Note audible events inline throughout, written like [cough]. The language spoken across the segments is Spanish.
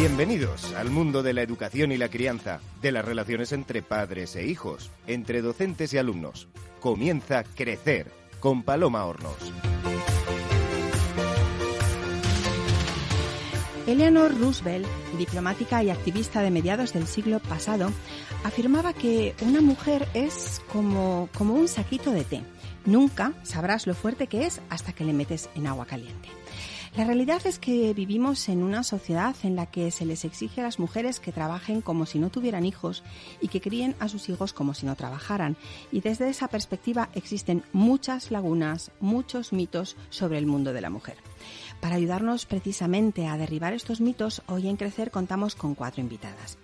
Bienvenidos al mundo de la educación y la crianza, de las relaciones entre padres e hijos, entre docentes y alumnos. Comienza Crecer con Paloma Hornos. Eleanor Roosevelt, diplomática y activista de mediados del siglo pasado, afirmaba que una mujer es como, como un saquito de té. Nunca sabrás lo fuerte que es hasta que le metes en agua caliente. La realidad es que vivimos en una sociedad en la que se les exige a las mujeres que trabajen como si no tuvieran hijos y que críen a sus hijos como si no trabajaran. Y desde esa perspectiva existen muchas lagunas, muchos mitos sobre el mundo de la mujer. Para ayudarnos precisamente a derribar estos mitos, hoy en Crecer contamos con cuatro invitadas.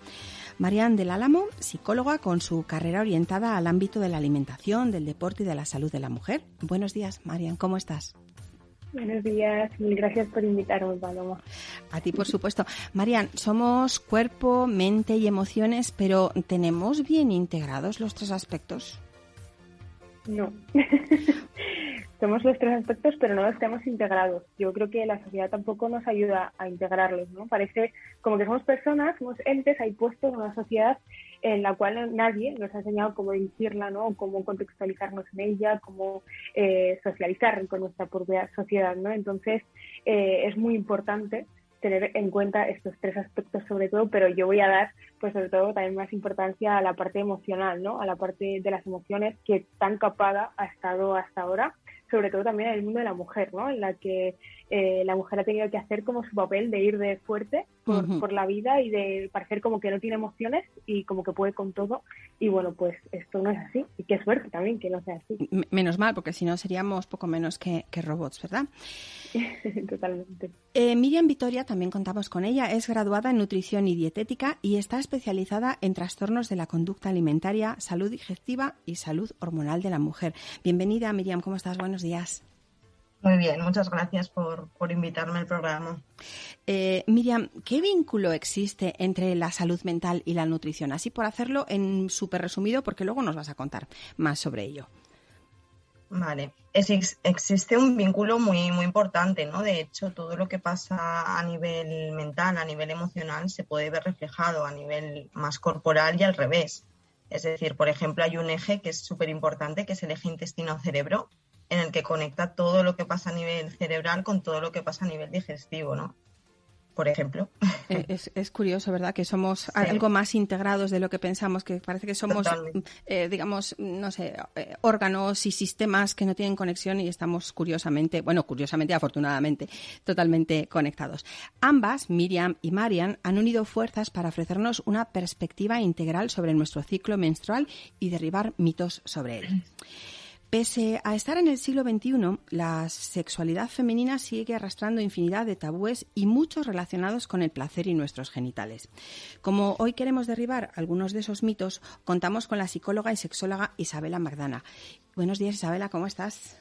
Marian del Álamo, psicóloga con su carrera orientada al ámbito de la alimentación, del deporte y de la salud de la mujer. Buenos días, Marian, ¿cómo estás? Buenos días, mil gracias por invitarme, Paloma. A ti, por supuesto. Marian, somos cuerpo, mente y emociones, pero ¿tenemos bien integrados los tres aspectos? No. [laughs] somos los tres aspectos, pero no los tenemos integrados. Yo creo que la sociedad tampoco nos ayuda a integrarlos, ¿no? Parece como que somos personas, somos entes ahí puestos en una sociedad en la cual nadie nos ha enseñado cómo dirigirla, ¿no? Cómo contextualizarnos en ella, cómo eh, socializar con nuestra propia sociedad, ¿no? Entonces, eh, es muy importante tener en cuenta estos tres aspectos sobre todo, pero yo voy a dar, pues sobre todo, también más importancia a la parte emocional, ¿no? A la parte de las emociones que tan capada ha estado hasta ahora sobre todo también en el mundo de la mujer, ¿no? En la que eh, la mujer ha tenido que hacer como su papel de ir de fuerte por, la vida y de parecer como que no tiene emociones y como que puede con todo. Y bueno, pues esto no es así. Y qué suerte también que no sea así. menos mal, porque si no seríamos poco menos que, robots, ¿verdad? [laughs] Totalmente. Eh, Miriam Vitoria, también contamos con ella, es graduada en nutrición y dietética y está especializada en trastornos de la conducta alimentaria, salud digestiva y salud hormonal de la mujer. Bienvenida, Miriam, ¿cómo estás? Buenos días. Muy bien, muchas gracias por, invitarme al programa. Eh, Miriam, ¿qué vínculo existe entre la salud mental y la nutrición? Así por hacerlo en súper resumido, porque luego nos vas a contar más sobre ello. Vale, existe un vínculo muy, muy importante, ¿no? De hecho, todo lo que pasa a nivel mental, a nivel emocional, se puede ver reflejado a nivel más corporal y al revés. Es decir, por ejemplo, hay un eje que es súper importante, que es el eje intestino-cerebro, en el que conecta todo lo que pasa a nivel cerebral con todo lo que pasa a nivel digestivo, ¿no? Por ejemplo. [laughs] Eh, es, curioso, ¿verdad? Que somos algo más integrados de lo que pensamos, que parece que somos, eh, digamos, no sé, eh, órganos y sistemas que no tienen conexión y estamos curiosamente, bueno, curiosamente, afortunadamente, totalmente conectados. Ambas, Miriam y Marian, han unido fuerzas para ofrecernos una perspectiva integral sobre nuestro ciclo menstrual y derribar mitos sobre él. [clears throat] Pese a estar en el siglo XXI, la sexualidad femenina sigue arrastrando infinidad de tabúes y muchos relacionados con el placer y nuestros genitales. Como hoy queremos derribar algunos de esos mitos, contamos con la psicóloga y sexóloga Isabela Magdana. Buenos días, Isabela, ¿cómo estás?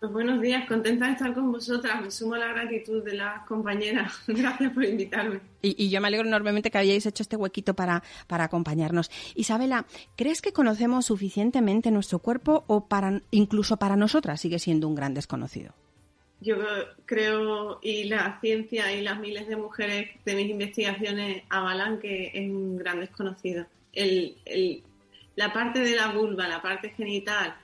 Pues buenos días, contenta de estar con vosotras. Me sumo a la gratitud de las compañeras. [laughs] Gracias por invitarme. Y, yo me alegro enormemente que hayáis hecho este huequito para, para acompañarnos. Isabela, ¿crees que conocemos suficientemente nuestro cuerpo o para incluso para nosotras sigue siendo un gran desconocido? Yo creo, y la ciencia y las miles de mujeres de mis investigaciones avalan que es un gran desconocido. El, el, la parte de la vulva, la parte genital,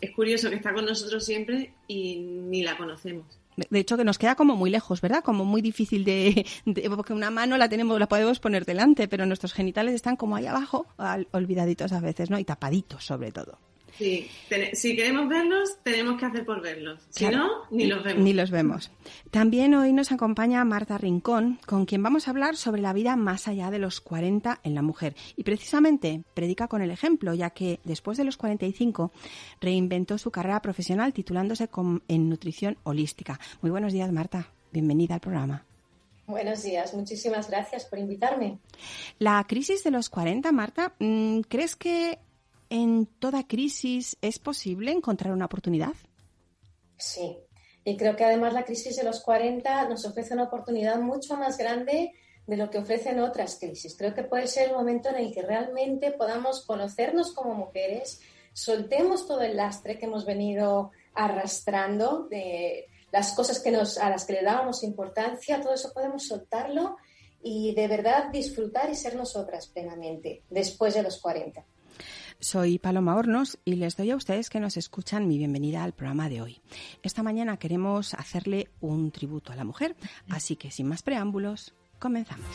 es curioso que está con nosotros siempre y ni la conocemos. De hecho, que nos queda como muy lejos, ¿verdad? Como muy difícil de, porque una mano la tenemos, la podemos poner delante, pero nuestros genitales están como ahí abajo, olvidaditos a veces, ¿no? Y tapaditos, sobre todo. Sí, si queremos verlos, tenemos que hacer por verlos. Si no, ni los vemos. Ni los vemos. También hoy nos acompaña Marta Rincón, con quien vamos a hablar sobre la vida más allá de los 40 en la mujer. Y precisamente predica con el ejemplo, ya que después de los 45 reinventó su carrera profesional titulándose en nutrición holística. Muy buenos días, Marta. Bienvenida al programa. Buenos días, muchísimas gracias por invitarme. La crisis de los 40, Marta, mm, ¿crees que en toda crisis es posible encontrar una oportunidad? Sí, y creo que además la crisis de los 40 nos ofrece una oportunidad mucho más grande de lo que ofrecen otras crisis. Creo que puede ser el momento en el que realmente podamos conocernos como mujeres, soltemos todo el lastre que hemos venido arrastrando de las cosas que nos, a las que le dábamos importancia, todo eso podemos soltarlo y de verdad disfrutar y ser nosotras plenamente después de los 40. Soy Paloma Hornos y les doy a ustedes que nos escuchan mi bienvenida al programa de hoy. Esta mañana queremos hacerle un tributo a la mujer, así que sin más preámbulos, comenzamos.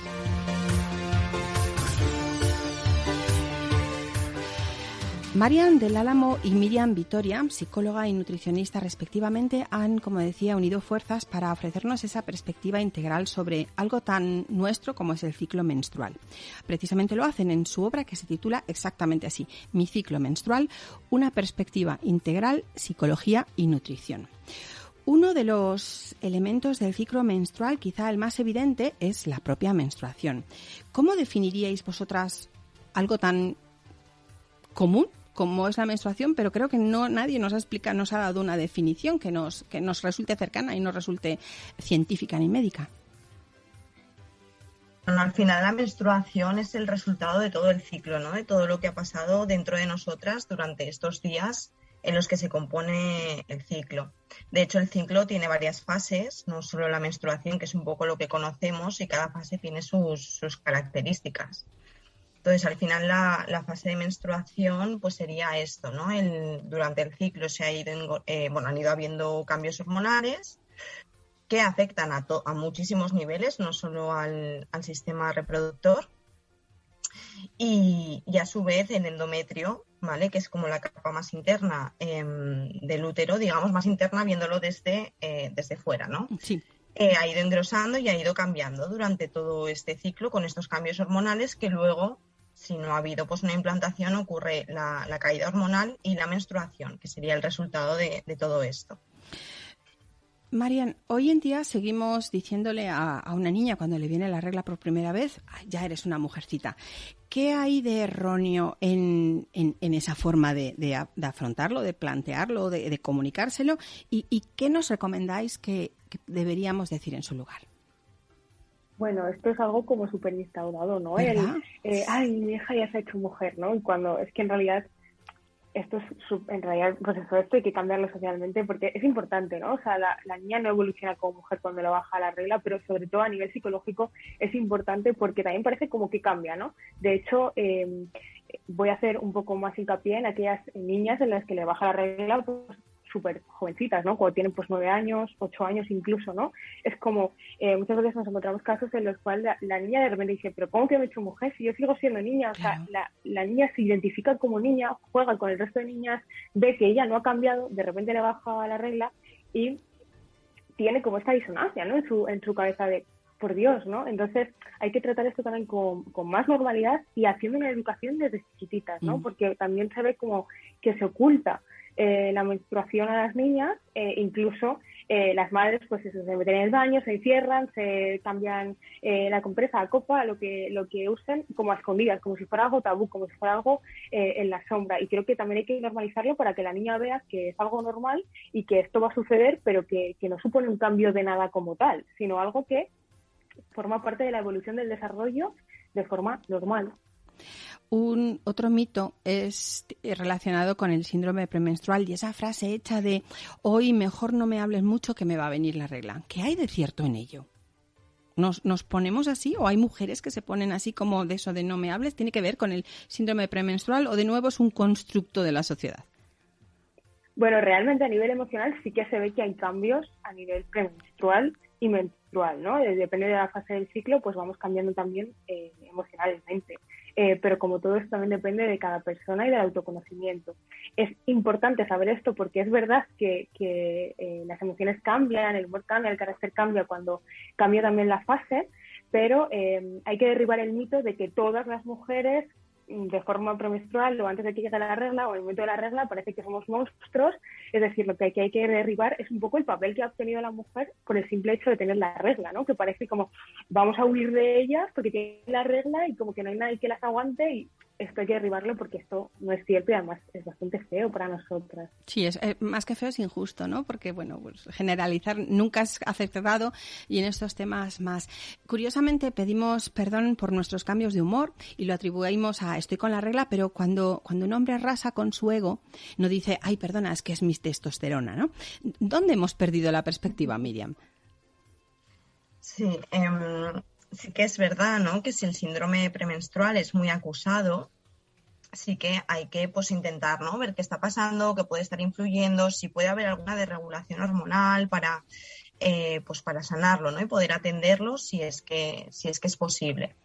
Marian del Álamo y Miriam Vitoria, psicóloga y nutricionista respectivamente, han, como decía, unido fuerzas para ofrecernos esa perspectiva integral sobre algo tan nuestro como es el ciclo menstrual. Precisamente lo hacen en su obra que se titula exactamente así, Mi ciclo menstrual, una perspectiva integral, psicología y nutrición. Uno de los elementos del ciclo menstrual, quizá el más evidente, es la propia menstruación. ¿Cómo definiríais vosotras algo tan común como es la menstruación, pero creo que no nadie nos ha explicado, nos ha dado una definición que nos, que nos resulte cercana y no resulte científica ni médica. al final la menstruación es el resultado de todo el ciclo, ¿no? De todo lo que ha pasado dentro de nosotras durante estos días en los que se compone el ciclo. De hecho, el ciclo tiene varias fases, no solo la menstruación, que es un poco lo que conocemos, y cada fase tiene sus, sus características. Entonces, al final la, fase de menstruación pues sería esto, ¿no? durante el ciclo se ha ido, eh, bueno, han ido habiendo cambios hormonales que afectan a, a muchísimos niveles, no solo al, sistema reproductor. Y, a su vez el endometrio, ¿vale? Que es como la capa más interna em, del útero, digamos, más interna viéndolo desde, eh, desde fuera, ¿no? Sí. Eh, ha ido engrosando y ha ido cambiando durante todo este ciclo con estos cambios hormonales que luego si no ha habido pues, una implantación, ocurre la, caída hormonal y la menstruación, que sería el resultado de, todo esto. Marian, hoy en día seguimos diciéndole a, una niña cuando le viene la regla por primera vez, ya eres una mujercita. ¿Qué hay de erróneo en, esa forma de, afrontarlo, de plantearlo, de, comunicárselo? Y, qué nos recomendáis que deberíamos decir en su lugar? Bueno, esto es algo como súper instaurado, ¿no? El, eh, ay, mi hija ya se ha hecho mujer, ¿no? Y cuando es que en realidad esto es, en realidad, pues eso, esto hay que cambiarlo socialmente porque es importante, ¿no? O sea, la, niña no evoluciona como mujer cuando le baja la regla, pero sobre todo a nivel psicológico es importante porque también parece como que cambia, ¿no? De hecho, em, voy a hacer un poco más hincapié en aquellas niñas en las que le baja la regla, pues súper jovencitas, ¿no? Cuando tienen pues nueve años, ocho años incluso, ¿no? Es como, eh, muchas veces nos encontramos casos en los cuales la, niña de repente dice, pero ¿cómo que me he hecho mujer si yo sigo siendo niña? O sea, la, la, niña se identifica como niña, juega con el resto de niñas, ve que ella no ha cambiado, de repente le baja la regla y tiene como esta disonancia, ¿no? En su, en su cabeza de, por Dios, ¿no? Entonces hay que tratar esto también con, con, más normalidad y haciendo una educación desde chiquititas, ¿no? Mm. Porque también se ve como que se oculta eh, la menstruación a las niñas, eh, incluso eh, las madres pues se meten en el baño, se encierran, se cambian la compresa a copa, lo que, lo que usen como a escondidas, como si fuera algo tabú, como si fuera algo en la sombra. Y creo que también hay que normalizarlo para que la niña vea que es algo normal y que esto va a suceder, pero que, que no supone un cambio de nada como tal, sino algo que forma parte de la evolución del desarrollo de forma normal. Un otro mito es relacionado con el síndrome premenstrual y esa frase hecha de hoy mejor no me hables mucho que me va a venir la regla. ¿Qué hay de cierto en ello? ¿Nos, ¿Nos ponemos así o hay mujeres que se ponen así como de eso de no me hables? ¿Tiene que ver con el síndrome premenstrual o de nuevo es un constructo de la sociedad? Bueno, realmente a nivel emocional sí que se ve que hay cambios a nivel premenstrual y menstrual, ¿no? Depende de la fase del ciclo, pues vamos cambiando también eh, emocionalmente. Eh, pero como todo esto también depende de cada persona y del autoconocimiento. Es importante saber esto porque es verdad que, eh, las emociones cambian, el humor cambia, el carácter cambia cuando cambia también la fase, pero eh, hay que derribar el mito de que todas las mujeres de forma premenstrual o antes de que llegue la regla o en el momento de la regla parece que somos monstruos. Es decir, lo que hay que, derribar es un poco el papel que ha obtenido la mujer por el simple hecho de tener la regla, ¿no? Que parece como vamos a huir de ellas porque tienen la regla y como que no hay nadie que las aguante y esto hay que derribarlo porque esto no es cierto y además es bastante feo para nosotras. Sí, es eh, más que feo es injusto, ¿no? Porque, bueno, pues generalizar nunca es acertado y en estos temas más. Curiosamente pedimos perdón por nuestros cambios de humor y lo atribuimos a estoy con la regla, pero cuando, cuando un hombre rasa con su ego, no dice, ay, perdona, es que es mi testosterona, ¿no? ¿Dónde hemos perdido la perspectiva, Miriam? Sí, em, sí que es verdad, ¿no? Que si el síndrome premenstrual es muy acusado, sí que hay que pues intentar, ¿no? Ver qué está pasando, qué puede estar influyendo, si puede haber alguna desregulación hormonal para eh, pues para sanarlo, ¿no? Y poder atenderlo si es que, si es que es posible.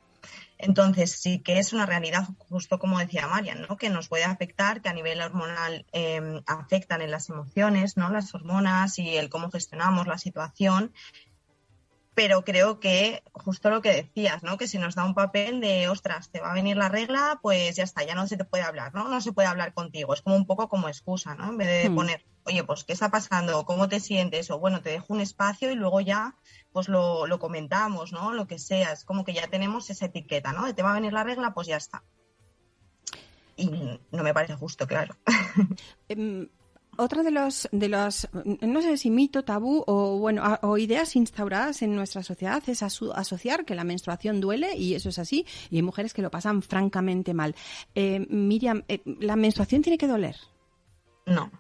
Entonces, sí que es una realidad, justo como decía Marian, ¿no? que nos puede afectar, que a nivel hormonal em, afectan en las emociones, ¿no? las hormonas y el cómo gestionamos la situación pero creo que justo lo que decías, ¿no? Que si nos da un papel de, ostras, te va a venir la regla, pues ya está, ya no se te puede hablar, ¿no? No se puede hablar contigo. Es como un poco como excusa, ¿no? En vez de hmm. poner, oye, pues, ¿qué está pasando? ¿Cómo te sientes? O bueno, te dejo un espacio y luego ya, pues lo, lo comentamos, ¿no? Lo que sea. Es como que ya tenemos esa etiqueta, ¿no? De te va a venir la regla, pues ya está. Y no me parece justo, claro. Otra de los, de los, no sé si mito, tabú o, bueno, o ideas instauradas en nuestra sociedad es asociar que la menstruación duele y eso es así y hay mujeres que lo pasan francamente mal. Eh, Miriam, eh, ¿la menstruación tiene que doler? No.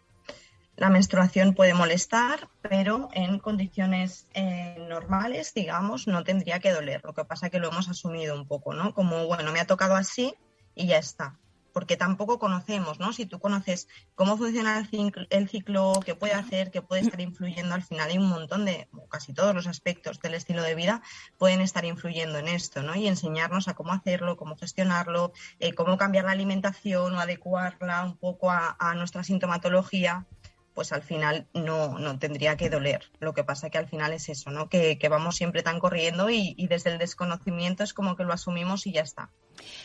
La menstruación puede molestar, pero en condiciones eh, normales, digamos, no tendría que doler. Lo que pasa es que lo hemos asumido un poco, ¿no? Como, bueno, me ha tocado así y ya está porque tampoco conocemos, ¿no? Si tú conoces cómo funciona el ciclo, el ciclo, qué puede hacer, qué puede estar influyendo, al final hay un montón de, casi todos los aspectos del estilo de vida pueden estar influyendo en esto, ¿no? Y enseñarnos a cómo hacerlo, cómo gestionarlo, eh, cómo cambiar la alimentación o adecuarla un poco a, nuestra sintomatología pues al final no, no, tendría que doler. Lo que pasa que al final es eso, ¿no? Que, vamos siempre tan corriendo y, desde el desconocimiento es como que lo asumimos y ya está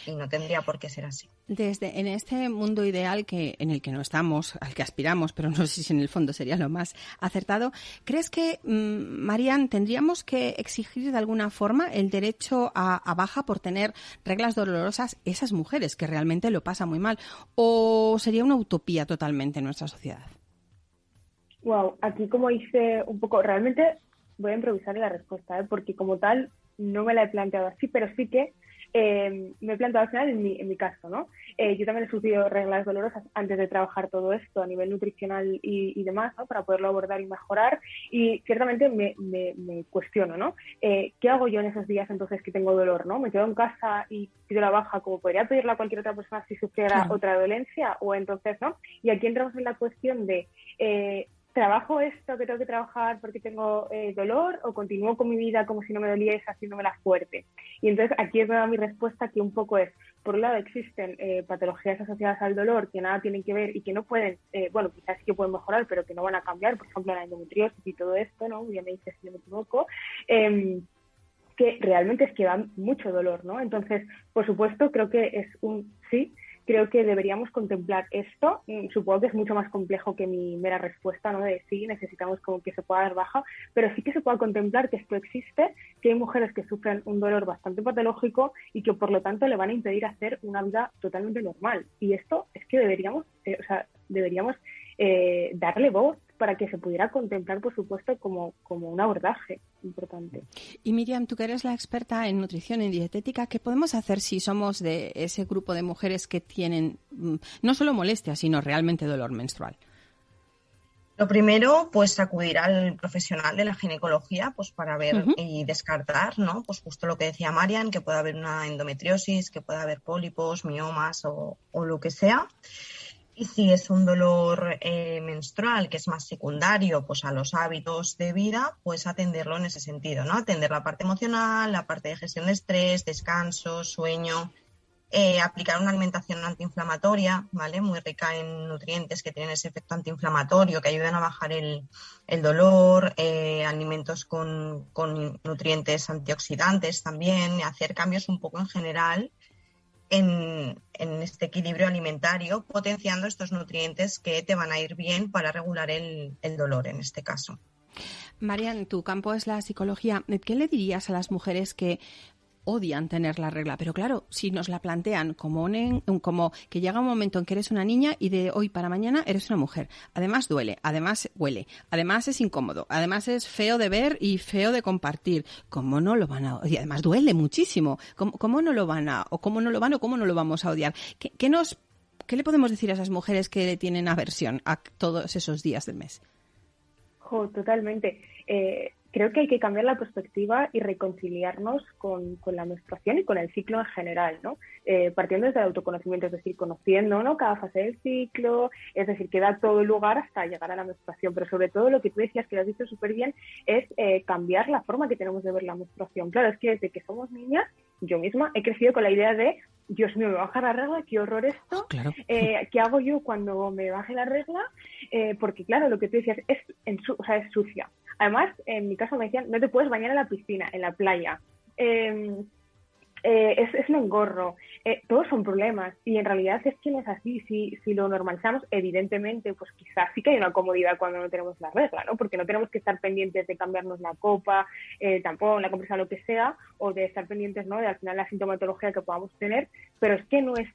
y no tendría por qué ser así. Desde en este mundo ideal que en el que no estamos, al que aspiramos, pero no sé si en el fondo sería lo más acertado, ¿crees que mm, Marian tendríamos que exigir de alguna forma el derecho a, a, baja por tener reglas dolorosas esas mujeres que realmente lo pasan muy mal o sería una utopía totalmente en nuestra sociedad? Wow, aquí como hice un poco, realmente voy a improvisar la respuesta, ¿eh? porque como tal no me la he planteado así, pero sí que eh, me he planteado al final en mi, en mi caso, ¿no? Eh, yo también he sufrido reglas dolorosas antes de trabajar todo esto a nivel nutricional y, demás, ¿no? Para poderlo abordar y mejorar. Y ciertamente me, me, cuestiono, ¿no? Eh, ¿Qué hago yo en esos días entonces que tengo dolor, ¿no? ¿Me quedo en casa y pido la baja como podría pedirla a cualquier otra persona si sufriera otra dolencia? O entonces, ¿no? Y aquí entramos en la cuestión de ¿trabajo esto que tengo que trabajar porque tengo eh, dolor o continúo con mi vida como si no me doliese haciéndomela fuerte? Y entonces aquí es mi respuesta que un poco es, por un lado existen eh, patologías asociadas al dolor que nada tienen que ver y que no pueden, eh, bueno, quizás que pueden mejorar, pero que no van a cambiar, por ejemplo la endometriosis y todo esto, ¿no? Ya me dices si me equivoco. Em, que realmente es que dan mucho dolor, ¿no? Entonces, por supuesto, creo que es un sí, creo que deberíamos contemplar esto. Mm, supongo que es mucho más complejo que mi mera respuesta, ¿no? De sí, necesitamos como que se pueda dar baja, pero sí que se pueda contemplar que esto existe, que hay mujeres que sufren un dolor bastante patológico y que por lo tanto le van a impedir hacer una vida totalmente normal. Y esto es que deberíamos, eh, o sea, deberíamos eh, darle voz para que se pudiera contemplar, por supuesto, como, como un abordaje importante. Y Miriam, tú que eres la experta en nutrición y dietética, ¿qué podemos hacer si somos de ese grupo de mujeres que tienen mm, no solo molestia, sino realmente dolor menstrual? Lo primero, pues acudir al profesional de la ginecología, pues para ver y descartar, ¿no? Pues justo lo que decía Marian, que puede haber una endometriosis, que puede haber pólipos, miomas o, o lo que sea. Y si es un dolor eh, menstrual que es más secundario pues a los hábitos de vida, pues atenderlo en ese sentido, ¿no? Atender la parte emocional, la parte de gestión de estrés, descanso, sueño, eh, aplicar una alimentación antiinflamatoria, ¿vale? Muy rica en nutrientes que tienen ese efecto antiinflamatorio, que ayudan a bajar el, dolor, eh, alimentos con, con nutrientes antioxidantes también, hacer cambios un poco en general en, este equilibrio alimentario, potenciando estos nutrientes que te van a ir bien para regular el, dolor en este caso. Marian, tu campo es la psicología. ¿Qué le dirías a las mujeres que odian tener la regla. Pero claro, si nos la plantean como, como que llega un momento en que eres una niña y de hoy para mañana eres una mujer. Además duele, además huele, además es incómodo, además es feo de ver y feo de compartir. ¿Cómo no lo van a Y además duele muchísimo. ¿Cómo, no lo van a o cómo no lo van o cómo no lo vamos a odiar? ¿Qué, nos ¿Qué le podemos decir a esas mujeres que tienen aversión a todos esos días del mes? totalmente. Eh, creo que hay que cambiar la perspectiva y reconciliarnos con, la menstruación y con el ciclo en general, ¿no? Eh, partiendo desde el autoconocimiento, es decir, conociendo ¿no? cada fase del ciclo, es decir, que da todo el lugar hasta llegar a la menstruación, pero sobre todo lo que tú decías, que lo has dicho súper bien, es eh, cambiar la forma que tenemos de ver la menstruación. Claro, es que desde que somos niñas, yo misma he crecido con la idea de Dios mío, me baja la regla, qué horror esto. Claro. Eh, ¿Qué hago yo cuando me baje la regla? Eh, porque, claro, lo que tú decías es, en o sea, es sucia. Además, en mi caso me decían, no te puedes bañar en la piscina, en la playa. Eh, eh, es, es, un engorro. Eh, todos son problemas y en realidad es que no es así. Si, si lo normalizamos, evidentemente, pues quizás sí que hay una comodidad cuando no tenemos la regla, ¿no? Porque no tenemos que estar pendientes de cambiarnos la copa, eh, tampoco la compresa, lo que sea, o de estar pendientes, ¿no? De al final la sintomatología que podamos tener, pero es que no es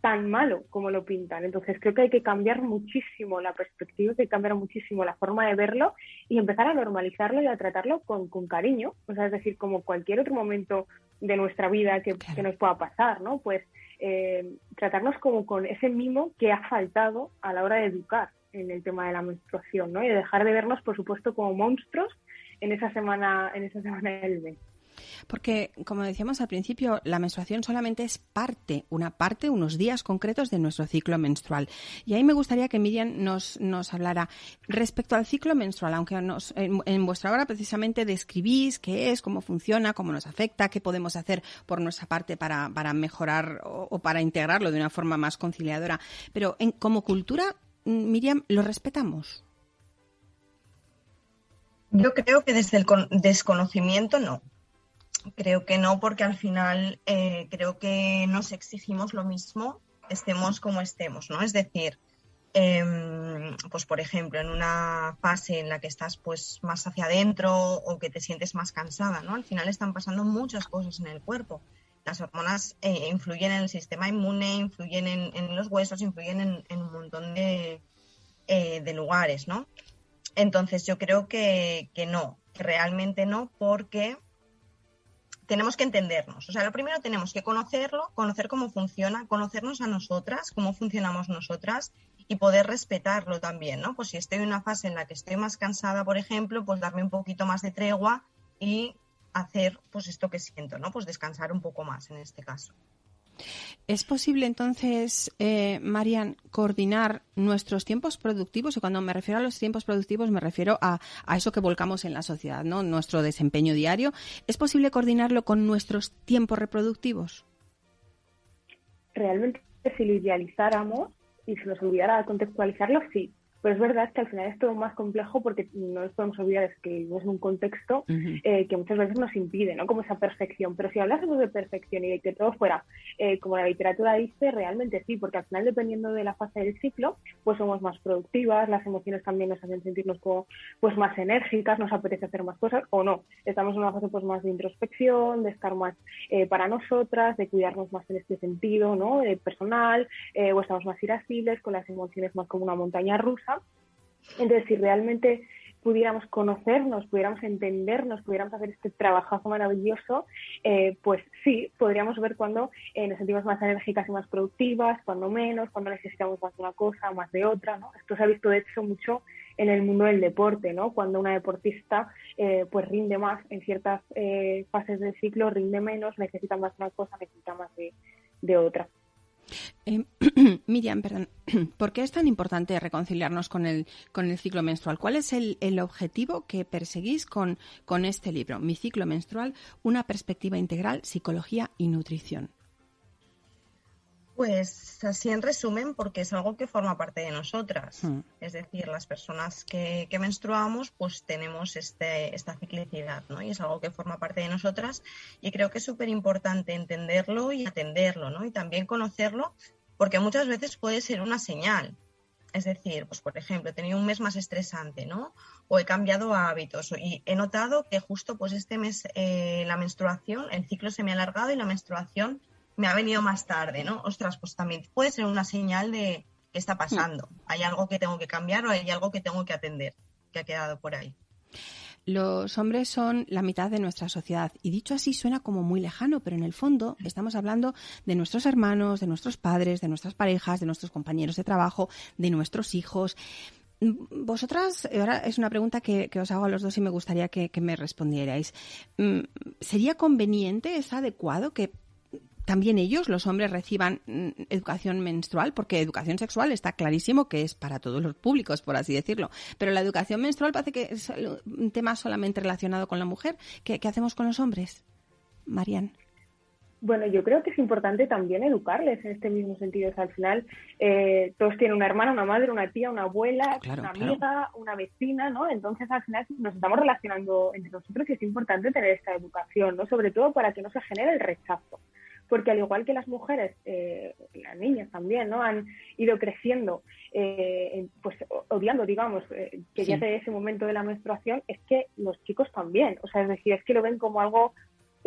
tan malo como lo pintan. Entonces creo que hay que cambiar muchísimo la perspectiva, hay que cambiar muchísimo la forma de verlo y empezar a normalizarlo y a tratarlo con, con cariño. O sea, es decir, como cualquier otro momento de nuestra vida que, que nos pueda pasar, ¿no? Pues eh, tratarnos como con ese mimo que ha faltado a la hora de educar en el tema de la menstruación, ¿no? Y dejar de vernos, por supuesto, como monstruos en esa semana, en esa semana del mes. Porque, como decíamos al principio, la menstruación solamente es parte, una parte, unos días concretos de nuestro ciclo menstrual. Y ahí me gustaría que Miriam nos, nos hablara respecto al ciclo menstrual, aunque nos, en, vuestra obra precisamente describís qué es, cómo funciona, cómo nos afecta, qué podemos hacer por nuestra parte para, para mejorar o, para integrarlo de una forma más conciliadora. Pero en, como cultura, Miriam, ¿lo respetamos? Yo creo que desde el desconocimiento no. Creo que no, porque al final eh, creo que nos exigimos lo mismo, estemos como estemos, ¿no? Es decir, em, pues por ejemplo, en una fase en la que estás pues más hacia adentro o que te sientes más cansada, ¿no? Al final están pasando muchas cosas en el cuerpo. Las hormonas eh, influyen en el sistema inmune, influyen en, los huesos, influyen en, un montón de, eh, de, lugares, ¿no? Entonces yo creo que, que no, realmente no, porque tenemos que entendernos. O sea, lo primero tenemos que conocerlo, conocer cómo funciona, conocernos a nosotras, cómo funcionamos nosotras y poder respetarlo también, ¿no? Pues si estoy en una fase en la que estoy más cansada, por ejemplo, pues darme un poquito más de tregua y hacer pues esto que siento, ¿no? Pues descansar un poco más en este caso. ¿Es posible entonces, eh, Marian, coordinar nuestros tiempos productivos? Y cuando me refiero a los tiempos productivos me refiero a, eso que volcamos en la sociedad, ¿no? Nuestro desempeño diario. ¿Es posible coordinarlo con nuestros tiempos reproductivos? Realmente, si lo idealizáramos y se nos olvidara contextualizarlo, sí. Pero es verdad que al final es todo más complejo porque no nos podemos olvidar que vivimos en un contexto eh, que muchas veces nos impide, ¿no? Como esa perfección. Pero si hablásemos de perfección y de que todo fuera eh, como la literatura dice, realmente sí, porque al final dependiendo de la fase del ciclo, pues somos más productivas, las emociones también nos hacen sentirnos como pues más enérgicas, nos apetece hacer más cosas o no. Estamos en una fase pues más de introspección, de estar más eh, para nosotras, de cuidarnos más en este sentido, ¿no? personal, o estamos más irascibles, con las emociones más como una montaña rusa entonces, si realmente pudiéramos conocernos, pudiéramos entendernos, pudiéramos hacer este trabajazo maravilloso, eh, pues sí, podríamos ver cuándo eh, nos sentimos más enérgicas y más productivas, cuándo menos, cuándo necesitamos más de una cosa, más de otra, ¿no? Esto se ha visto, de hecho, mucho en el mundo del deporte, ¿no? Cuando una deportista eh, pues rinde más en ciertas fases del ciclo, rinde menos, necesita más de una cosa, necesita más de otra. Eh, [clears throat] Miriam, perdón, [clears throat] ¿por qué es tan importante reconciliarnos con el, con el ciclo menstrual? ¿Cuál es el, el objetivo que perseguís con, con este libro, Mi ciclo menstrual, una perspectiva integral, psicología y nutrición? Pues así en resumen, porque es algo que forma parte de nosotras. Hmm. Es decir, las personas que, menstruamos, pues tenemos este, esta ciclicidad, ¿no? Y es algo que forma parte de nosotras. Y creo que es súper importante entenderlo y atenderlo, ¿no? Y también conocerlo, porque muchas veces puede ser una señal. Es decir, pues por ejemplo, he tenido un mes más estresante, ¿no? O he cambiado hábitos y he notado que justo pues este mes eh, la menstruación, el ciclo se me ha alargado y la menstruación me ha venido más tarde, ¿no? Ostras, pues también puede ser una señal de qué está pasando. Hay algo que tengo que cambiar o hay algo que tengo que atender, que ha quedado por ahí. Los hombres son la mitad de nuestra sociedad y dicho así suena como muy lejano, pero en el fondo estamos hablando de nuestros hermanos, de nuestros padres, de nuestras parejas, de nuestros compañeros de trabajo, de nuestros hijos. Vosotras, ahora es una pregunta que, os hago a los dos y me gustaría que, me respondierais. Mm, ¿Sería conveniente, es adecuado que también ellos, los hombres, reciban mm, educación menstrual, porque educación sexual está clarísimo que es para todos los públicos, por así decirlo. Pero la educación menstrual parece que es un tema solamente relacionado con la mujer. ¿Qué, hacemos con los hombres? Marian. Bueno, yo creo que es importante también educarles en este mismo sentido. al final, eh, todos tienen una hermana, una madre, una tía, una abuela, una amiga, una vecina, ¿no? Entonces, al final, nos estamos relacionando entre nosotros y es importante tener esta educación, ¿no? Sobre todo para que no se genere el rechazo porque al igual que las mujeres, eh, las niñas también, ¿no? Han ido creciendo, eh, pues odiando, digamos, eh, que ya de ese momento de la menstruación, es que los chicos también, o sea, es decir, es que lo ven como algo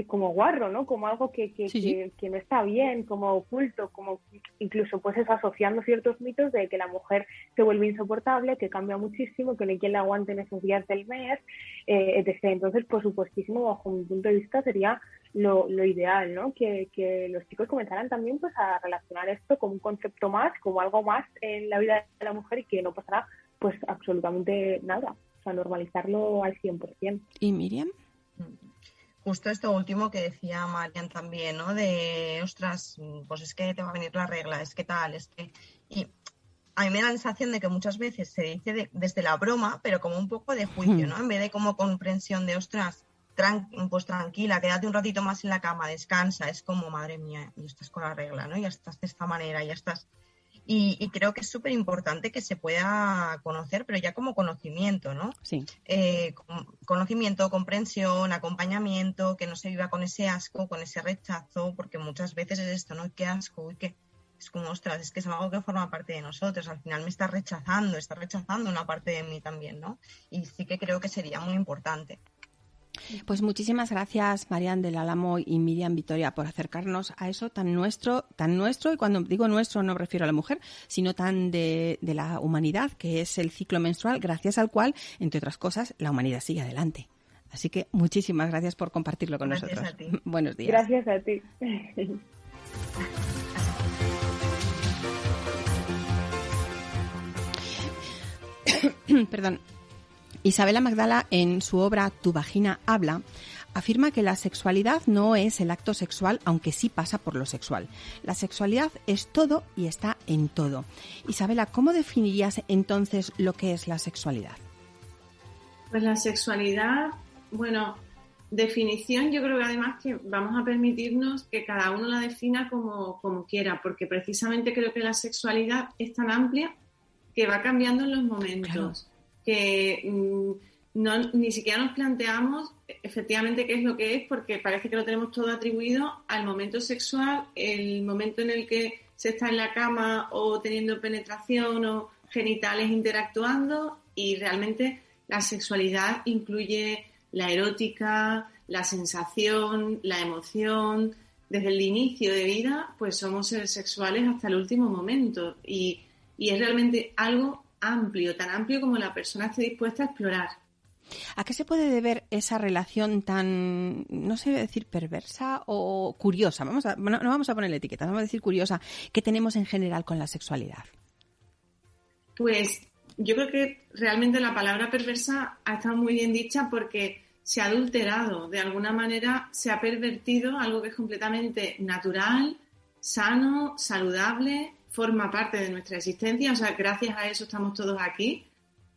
como guarro, ¿no? Como algo que, que, que, no está bien, como oculto, como incluso pues eso asociando ciertos mitos de que la mujer se vuelve insoportable, que cambia muchísimo, que no hay quien la aguante en esos días del mes, eh, etc. Entonces, por supuestísimo, bajo mi punto de vista sería lo, lo ideal, ¿no? Que, que los chicos comenzaran también pues a relacionar esto como un concepto más, como algo más en la vida de la mujer y que no pasará pues absolutamente nada, o sea, normalizarlo al 100%. ¿Y Miriam? justo esto último que decía Marian también, ¿no? De, ostras, pues es que te va a venir la regla, es que tal, es que... Y a mí me da la sensación de que muchas veces se dice desde la broma, pero como un poco de juicio, ¿no? En vez de como comprensión de, ostras, pues tranquila, quédate un ratito más en la cama, descansa, es como, madre mía, y estás con la regla, ¿no? Ya estás de esta manera, ya estás y, creo que es súper importante que se pueda conocer, pero ya como conocimiento, ¿no? Sí. Eh, conocimiento, comprensión, acompañamiento, que no se viva con ese asco, con ese rechazo, porque muchas veces es esto, ¿no? Qué asco, uy, qué es como, ostras, es que es algo que forma parte de nosotros, al final me está rechazando, está rechazando una parte de mí también, ¿no? Y sí que creo que sería muy importante. Pues muchísimas gracias, Marian del Álamo y Miriam Vitoria, por acercarnos a eso tan nuestro, tan nuestro, y cuando digo nuestro no me refiero a la mujer, sino tan de, la humanidad, que es el ciclo menstrual, gracias al cual, entre otras cosas, la humanidad sigue adelante. Así que muchísimas gracias por compartirlo con nosotros. [laughs] Buenos días. Gracias a ti. [coughs] Perdón. Isabela Magdala, en su obra Tu vagina habla, afirma que la sexualidad no es el acto sexual, aunque sí pasa por lo sexual. La sexualidad es todo y está en todo. Isabela, ¿cómo definirías entonces lo que es la sexualidad? Pues la sexualidad, bueno, definición yo creo que además que vamos a permitirnos que cada uno la defina como, como quiera, porque precisamente creo que la sexualidad es tan amplia que va cambiando en los momentos que mm, ni siquiera nos planteamos efectivamente qué es lo que es, porque parece que lo tenemos todo atribuido al momento sexual, el momento en el que se está en la cama o teniendo penetración o genitales interactuando y realmente la sexualidad incluye la erótica, la sensación, la emoción. Desde el inicio de vida, pues somos seres sexuales hasta el último momento y, y es realmente algo amplio, tan amplio como la persona esté dispuesta a explorar. ¿A qué se puede deber esa relación tan, no sé decir perversa o curiosa? Vamos a, no, vamos a ponerle etiqueta, vamos a decir curiosa, que tenemos en general con la sexualidad. Pues yo creo que realmente la palabra perversa ha estado muy bien dicha porque se ha adulterado, de alguna manera se ha pervertido algo que es completamente natural, sano, saludable, forma parte de nuestra existencia, o sea, gracias a eso estamos todos aquí.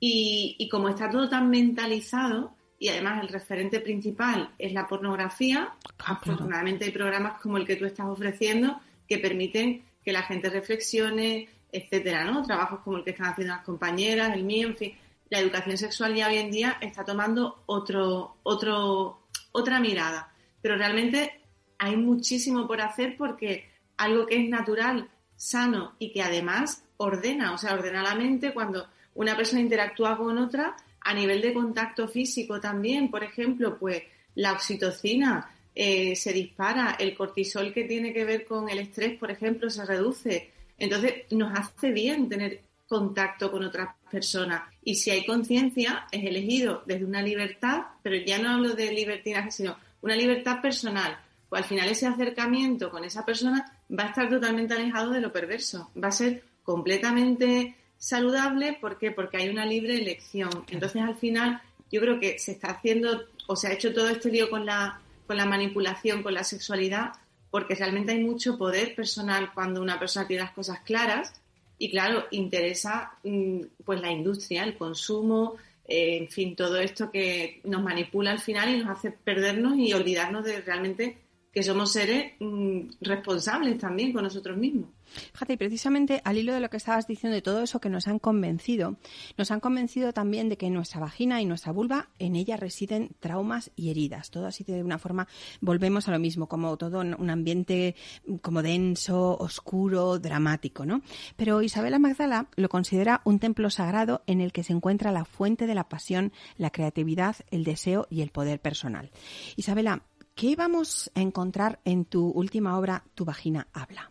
Y, como está todo tan mentalizado, y además el referente principal es la pornografía, ah, afortunadamente hay programas como el que tú estás ofreciendo que permiten que la gente reflexione, etcétera, ¿no? Trabajos como el que están haciendo las compañeras, el mío, en fin. La educación sexual ya hoy en día está tomando otro, otro, otra mirada. Pero realmente hay muchísimo por hacer porque algo que es natural sano y que además ordena, o sea, ordena la mente cuando una persona interactúa con otra a nivel de contacto físico también, por ejemplo, pues la oxitocina eh, se dispara, el cortisol que tiene que ver con el estrés, por ejemplo, se reduce. Entonces, nos hace bien tener contacto con otras personas. Y si hay conciencia, es elegido desde una libertad, pero ya no hablo de libertinaje, sino una libertad personal. Pues al final ese acercamiento con esa persona va a estar totalmente alejado de lo perverso, va a ser completamente saludable, ¿por qué? Porque hay una libre elección. Entonces, al final, yo creo que se está haciendo o se ha hecho todo este lío con la, con la manipulación, con la sexualidad, porque realmente hay mucho poder personal cuando una persona tiene las cosas claras y, claro, interesa mm, pues la industria, el consumo, eh, en fin, todo esto que nos manipula al final y nos hace perdernos y olvidarnos de realmente que somos seres mm, responsables también con nosotros mismos. Fíjate, y precisamente al hilo de lo que estabas diciendo, de todo eso que nos han convencido, nos han convencido también de que nuestra vagina y nuestra vulva, en ella residen traumas y heridas. Todo así de una forma, volvemos a lo mismo, como todo un ambiente como denso, oscuro, dramático, ¿no? Pero Isabela Magdala lo considera un templo sagrado en el que se encuentra la fuente de la pasión, la creatividad, el deseo y el poder personal. Isabela, ¿Qué vamos a encontrar en tu última obra, Tu vagina habla?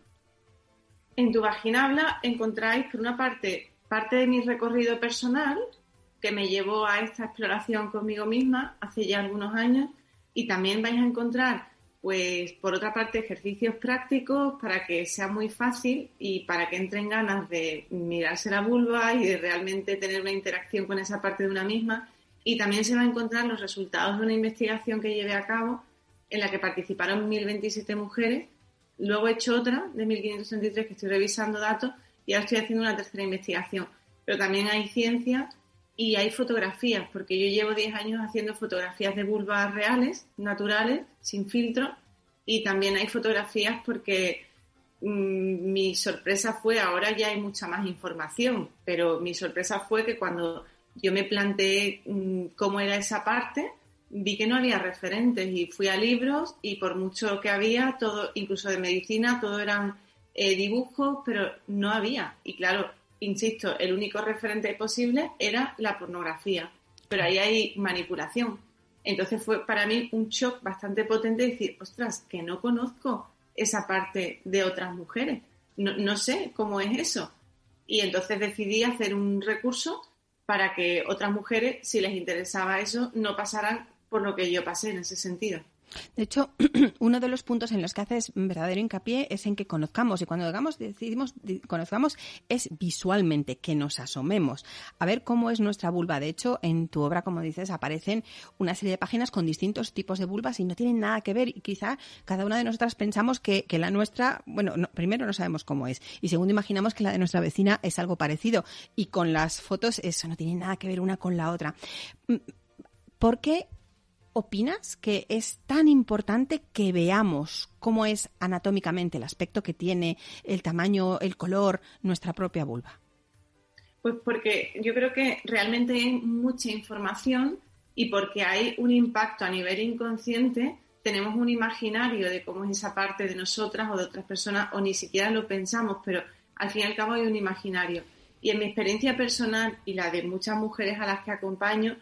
En Tu vagina habla encontráis, por una parte, parte de mi recorrido personal, que me llevó a esta exploración conmigo misma hace ya algunos años, y también vais a encontrar, pues, por otra parte, ejercicios prácticos para que sea muy fácil y para que entren ganas de mirarse la vulva y de realmente tener una interacción con esa parte de una misma. Y también se va a encontrar los resultados de una investigación que llevé a cabo en la que participaron 1.027 mujeres. Luego he hecho otra de 1.533 que estoy revisando datos y ahora estoy haciendo una tercera investigación. Pero también hay ciencia y hay fotografías, porque yo llevo 10 años haciendo fotografías de vulvas reales, naturales, sin filtro, y también hay fotografías porque mm, mi sorpresa fue, ahora ya hay mucha más información, pero mi sorpresa fue que cuando yo me planteé mm, cómo era esa parte, vi que no había referentes y fui a libros y por mucho que había, todo, incluso de medicina, todo eran eh, dibujos, pero no había. Y claro, insisto, el único referente posible era la pornografía, pero ahí hay manipulación. Entonces fue para mí un shock bastante potente decir, ostras, que no conozco esa parte de otras mujeres, no, no sé cómo es eso. Y entonces decidí hacer un recurso para que otras mujeres, si les interesaba eso, no pasaran por lo que yo pasé en ese sentido. De hecho, [clears throat] uno de los puntos en los que haces verdadero hincapié es en que conozcamos, y cuando digamos, decidimos conozcamos, es visualmente, que nos asomemos a ver cómo es nuestra vulva. De hecho, en tu obra, como dices, aparecen una serie de páginas con distintos tipos de vulvas y no tienen nada que ver. Y quizá cada una de nosotras pensamos que, la nuestra, bueno, primero no sabemos cómo es, y segundo imaginamos que la de nuestra vecina es algo parecido. Y con las fotos, eso no tiene nada que ver una con la otra. Mm, ¿Por qué opinas que es tan importante que veamos cómo es anatómicamente el aspecto que tiene, el tamaño, el color, nuestra propia vulva? Pues porque yo creo que realmente hay mucha información y porque hay un impacto a nivel inconsciente, tenemos un imaginario de cómo es esa parte de nosotras o de otras personas, o ni siquiera lo pensamos, pero al fin y al cabo hay un imaginario. Y en mi experiencia personal y la de muchas mujeres a las que acompaño,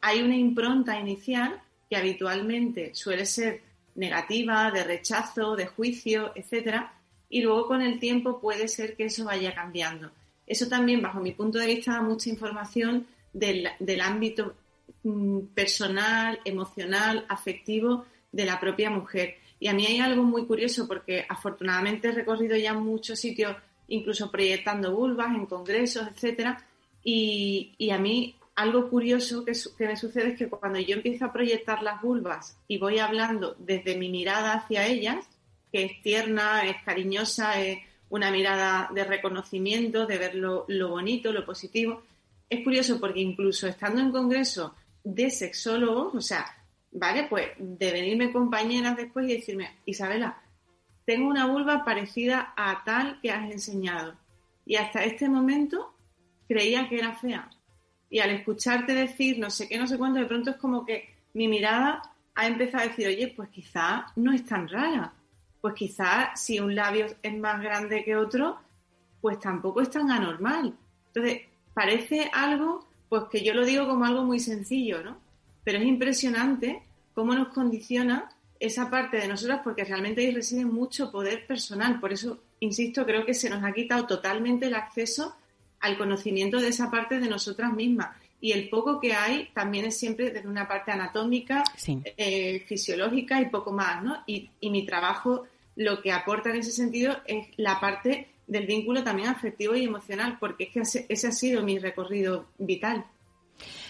hay una impronta inicial que habitualmente suele ser negativa, de rechazo, de juicio, etcétera, y luego con el tiempo puede ser que eso vaya cambiando. Eso también, bajo mi punto de vista, da mucha información del, del ámbito mm, personal, emocional, afectivo de la propia mujer. Y a mí hay algo muy curioso porque afortunadamente he recorrido ya muchos sitios, incluso proyectando vulvas en congresos, etcétera, y, y a mí algo curioso que, me sucede es que cuando yo empiezo a proyectar las vulvas y voy hablando desde mi mirada hacia ellas, que es tierna, es cariñosa, es una mirada de reconocimiento, de ver lo, bonito, lo positivo, es curioso porque incluso estando en congreso de sexólogos, o sea, ¿vale? Pues de venirme compañeras después y decirme, Isabela, tengo una vulva parecida a tal que has enseñado. Y hasta este momento creía que era fea y al escucharte decir no sé qué, no sé cuánto, de pronto es como que mi mirada ha empezado a decir, oye, pues quizá no es tan rara. Pues quizá si un labio es más grande que otro, pues tampoco es tan anormal. Entonces, parece algo, pues que yo lo digo como algo muy sencillo, ¿no? Pero es impresionante cómo nos condiciona esa parte de nosotras porque realmente ahí reside mucho poder personal. Por eso, insisto, creo que se nos ha quitado totalmente el acceso al conocimiento de esa parte de nosotras mismas. Y el poco que hay también es siempre desde una parte anatómica, eh, fisiológica y poco más, ¿no? Y, mi trabajo lo que aporta en ese sentido es la parte del vínculo también afectivo y emocional, porque es que ese ha sido mi recorrido vital.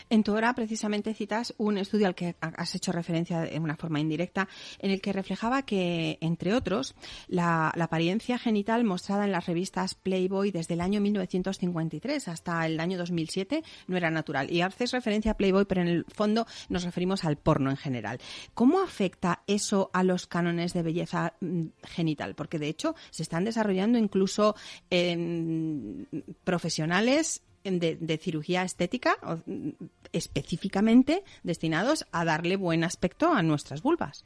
En tu obra precisamente citas un estudio al que has hecho referencia de una forma indirecta, en el que reflejaba que, entre otros, la, apariencia genital mostrada en las revistas Playboy desde el año 1953 hasta el año 2007 no era natural. Y haces referencia a Playboy, pero en el fondo nos referimos al porno en general. ¿Cómo afecta eso a los cánones de belleza mm, genital? Porque de hecho se están desarrollando incluso profesionales de, cirugía estética específicamente destinados a darle buen aspecto a nuestras vulvas.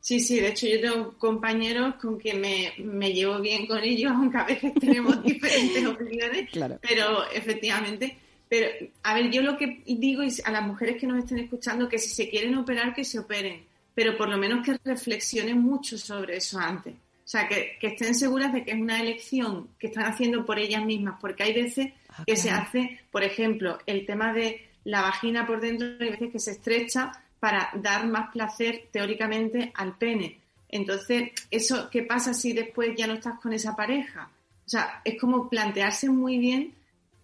Sí, sí, de hecho yo tengo compañeros con quien me, llevo bien con ellos, [laughs] aunque a veces tenemos [laughs] diferentes opiniones, pero efectivamente, pero a ver, yo lo que digo a las mujeres que nos estén escuchando que si se quieren operar, que se operen, pero por lo menos que reflexionen mucho sobre eso antes. O sea, que, que estén seguras de que es una elección que están haciendo por ellas mismas, porque hay veces Ah, que se hace, por ejemplo, el tema de la vagina por dentro, hay veces que se estrecha para dar más placer teóricamente al pene. Entonces, ¿eso qué pasa si después ya no estás con esa pareja? O sea, es como plantearse muy bien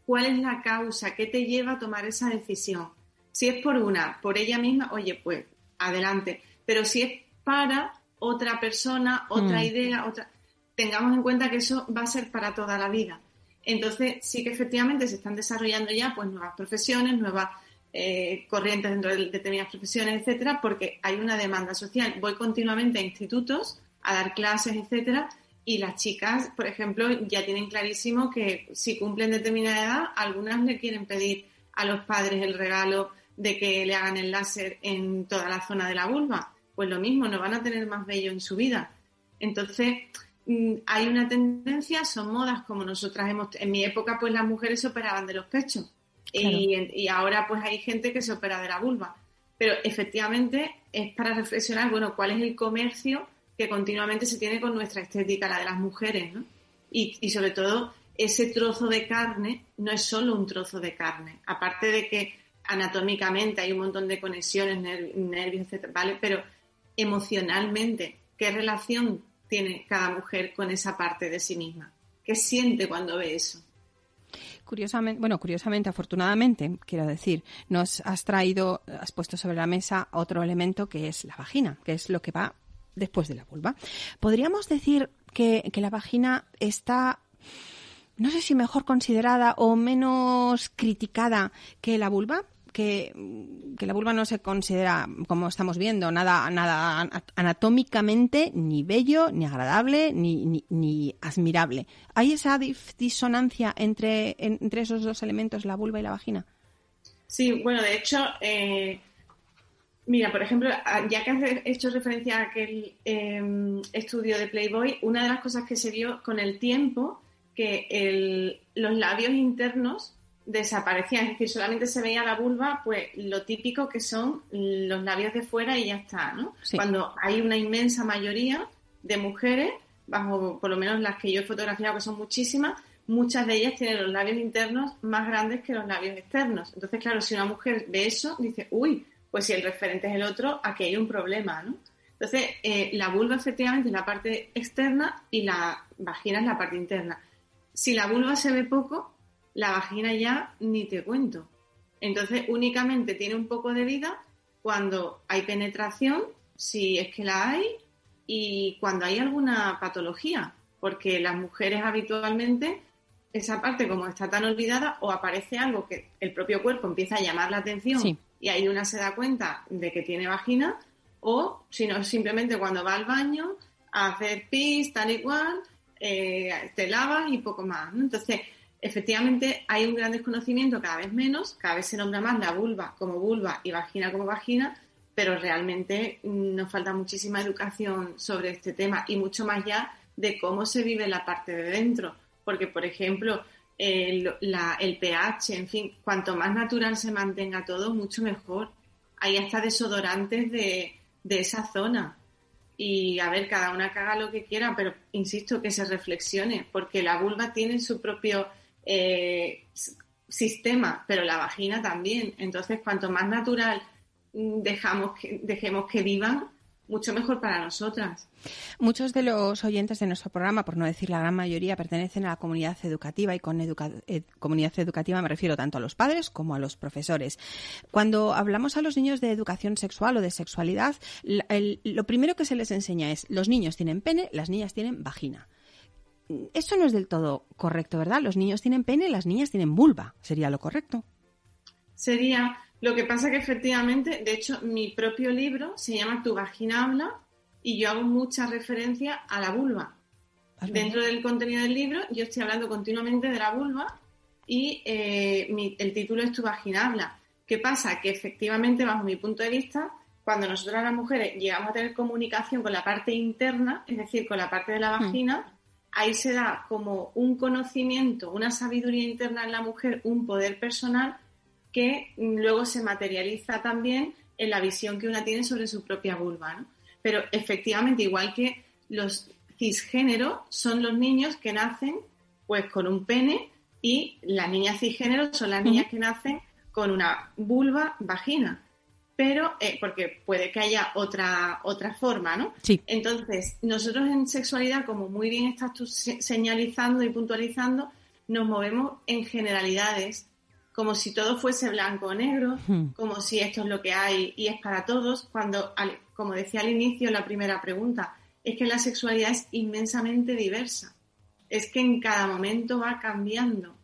cuál es la causa, qué te lleva a tomar esa decisión. Si es por una, por ella misma, oye, pues adelante. Pero si es para otra persona, otra mm. idea, otra, tengamos en cuenta que eso va a ser para toda la vida. Entonces, sí que efectivamente se están desarrollando ya pues nuevas profesiones, nuevas eh, corrientes dentro de determinadas profesiones, etcétera, porque hay una demanda social. Voy continuamente a institutos a dar clases, etcétera, y las chicas, por ejemplo, ya tienen clarísimo que si cumplen determinada edad, algunas le quieren pedir a los padres el regalo de que le hagan el láser en toda la zona de la vulva. Pues lo mismo, no van a tener más bello en su vida. Entonces, hay una tendencia, son modas como nosotras hemos, en mi época pues las mujeres se operaban de los pechos y, ahora pues hay gente que se opera de la vulva. Pero efectivamente es para reflexionar, bueno, cuál es el comercio que continuamente se tiene con nuestra estética, la de las mujeres, ¿no? Y, y sobre todo ese trozo de carne no es solo un trozo de carne, aparte de que anatómicamente hay un montón de conexiones, nervios, etcétera, ¿vale? Pero emocionalmente, ¿qué relación tiene cada mujer con esa parte de sí misma. ¿Qué siente cuando ve eso? Curiosamente, bueno, curiosamente, afortunadamente, quiero decir, nos has traído, has puesto sobre la mesa otro elemento que es la vagina, que es lo que va después de la vulva. ¿Podríamos decir que, que la vagina está, no sé si mejor considerada o menos criticada que la vulva? que, la vulva no se considera, como estamos viendo, nada, nada anatómicamente ni bello, ni agradable, ni, ni, admirable. ¿Hay esa disonancia entre, entre esos dos elementos, la vulva y la vagina? Sí, bueno, de hecho, eh, mira, por ejemplo, ya que has hecho referencia a aquel em, estudio de Playboy, una de las cosas que se vio con el tiempo, que los labios internos desaparecían, es decir, solamente se veía la vulva, pues lo típico que son los labios de fuera y ya está, ¿no? Cuando hay una inmensa mayoría de mujeres, bajo por lo menos las que yo he fotografiado, que son muchísimas, muchas de ellas tienen los labios internos más grandes que los labios externos. Entonces, claro, si una mujer ve eso, dice, uy, pues si el referente es el otro, aquí hay un problema, ¿no? Entonces, eh, la vulva efectivamente es la parte externa y la vagina es la parte interna. Si la vulva se ve poco, la vagina ya ni te cuento. Entonces únicamente tiene un poco de vida cuando hay penetración, si es que la hay, y cuando hay alguna patología, porque las mujeres habitualmente esa parte como está tan olvidada o aparece algo que el propio cuerpo empieza a llamar la atención y ahí una se da cuenta de que tiene vagina o si no simplemente cuando va al baño a hacer pis tal y cual eh, te lavas y poco más entonces efectivamente hay un gran desconocimiento, cada vez menos, cada vez se nombra más la vulva como vulva y vagina como vagina, pero realmente mm, nos falta muchísima educación sobre este tema y mucho más ya de cómo se vive la parte de dentro. Porque, por ejemplo, el, pH, en fin, cuanto más natural se mantenga todo, mucho mejor. Hay hasta desodorantes de, de esa zona. Y a ver, cada una caga lo que quiera, pero insisto que se reflexione, porque la vulva tiene su propio eh, sistema, pero la vagina también. Entonces, cuanto más natural mm, dejamos dejemos que vivan, mucho mejor para nosotras. Muchos de los oyentes de nuestro programa, por no decir la gran mayoría, pertenecen a la comunidad educativa y con eh, comunidad educativa me refiero tanto a los padres como a los profesores. Cuando hablamos a los niños de educación sexual o de sexualidad, lo primero que se les enseña es los niños tienen pene, las niñas tienen vagina. Eso no es del todo correcto, ¿verdad? Los niños tienen pene, las niñas tienen vulva. ¿Sería lo correcto? Sería, lo que pasa que efectivamente, de hecho, mi propio libro se llama Tu vagina habla y yo hago mucha referencia a la vulva. Dentro del contenido del libro yo estoy hablando continuamente de la vulva y eh, el título es Tu vagina habla. ¿Qué pasa? Que efectivamente, bajo mi punto de vista, cuando nosotras las mujeres llegamos a tener comunicación con la parte interna, es decir, con la parte de la hmm. vagina, ahí se da como un conocimiento, una sabiduría interna en la mujer, un poder personal que luego se materializa también en la visión que una tiene sobre su propia vulva. Pero efectivamente, igual que los cisgéneros son los niños que nacen pues con un pene y las niñas cisgénero son las niñas que nacen con una vulva vagina. Pero, eh, porque puede que haya otra, otra forma, ¿no? Sí. Entonces, nosotros en sexualidad, como muy bien estás tú señalizando y puntualizando, nos movemos en generalidades como si todo fuese blanco o negro, hmm. como si esto es lo que hay y es para todos, cuando, como decía al inicio la primera pregunta, es que la sexualidad es inmensamente diversa, es que en cada momento va cambiando.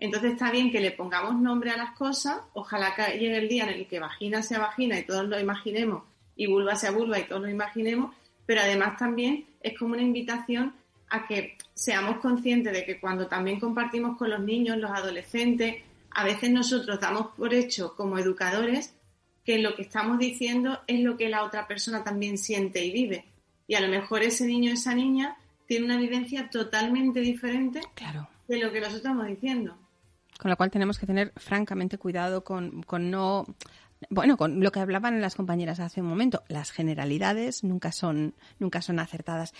Entonces está bien que le pongamos nombre a las cosas, ojalá que llegue el día en el que vagina sea vagina y todos lo imaginemos, y vulva sea vulva y todos lo imaginemos, pero además también es como una invitación a que seamos conscientes de que cuando también compartimos con los niños, los adolescentes, a veces nosotros damos por hecho como educadores que lo que estamos diciendo es lo que la otra persona también siente y vive. Y a lo mejor ese niño o esa niña tiene una vivencia totalmente diferente de lo que nosotros estamos diciendo. Con lo cual tenemos que tener francamente cuidado con, con no bueno, con lo que hablaban las compañeras hace un momento, las generalidades nunca son, nunca son acertadas.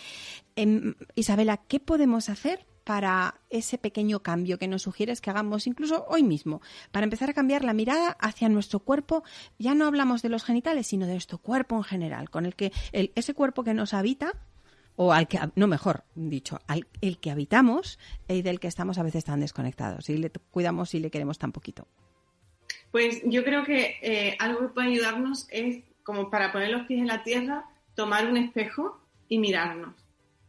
Em, Isabela, ¿qué podemos hacer para ese pequeño cambio que nos sugieres que hagamos incluso hoy mismo, para empezar a cambiar la mirada hacia nuestro cuerpo. Ya no hablamos de los genitales, sino de nuestro cuerpo en general, con el que ese cuerpo que nos habita o al que, no mejor dicho, al el que habitamos y del que estamos a veces tan desconectados y le cuidamos y le queremos tan poquito. Pues yo creo que eh, algo que puede ayudarnos es, como para poner los pies en la tierra, tomar un espejo y mirarnos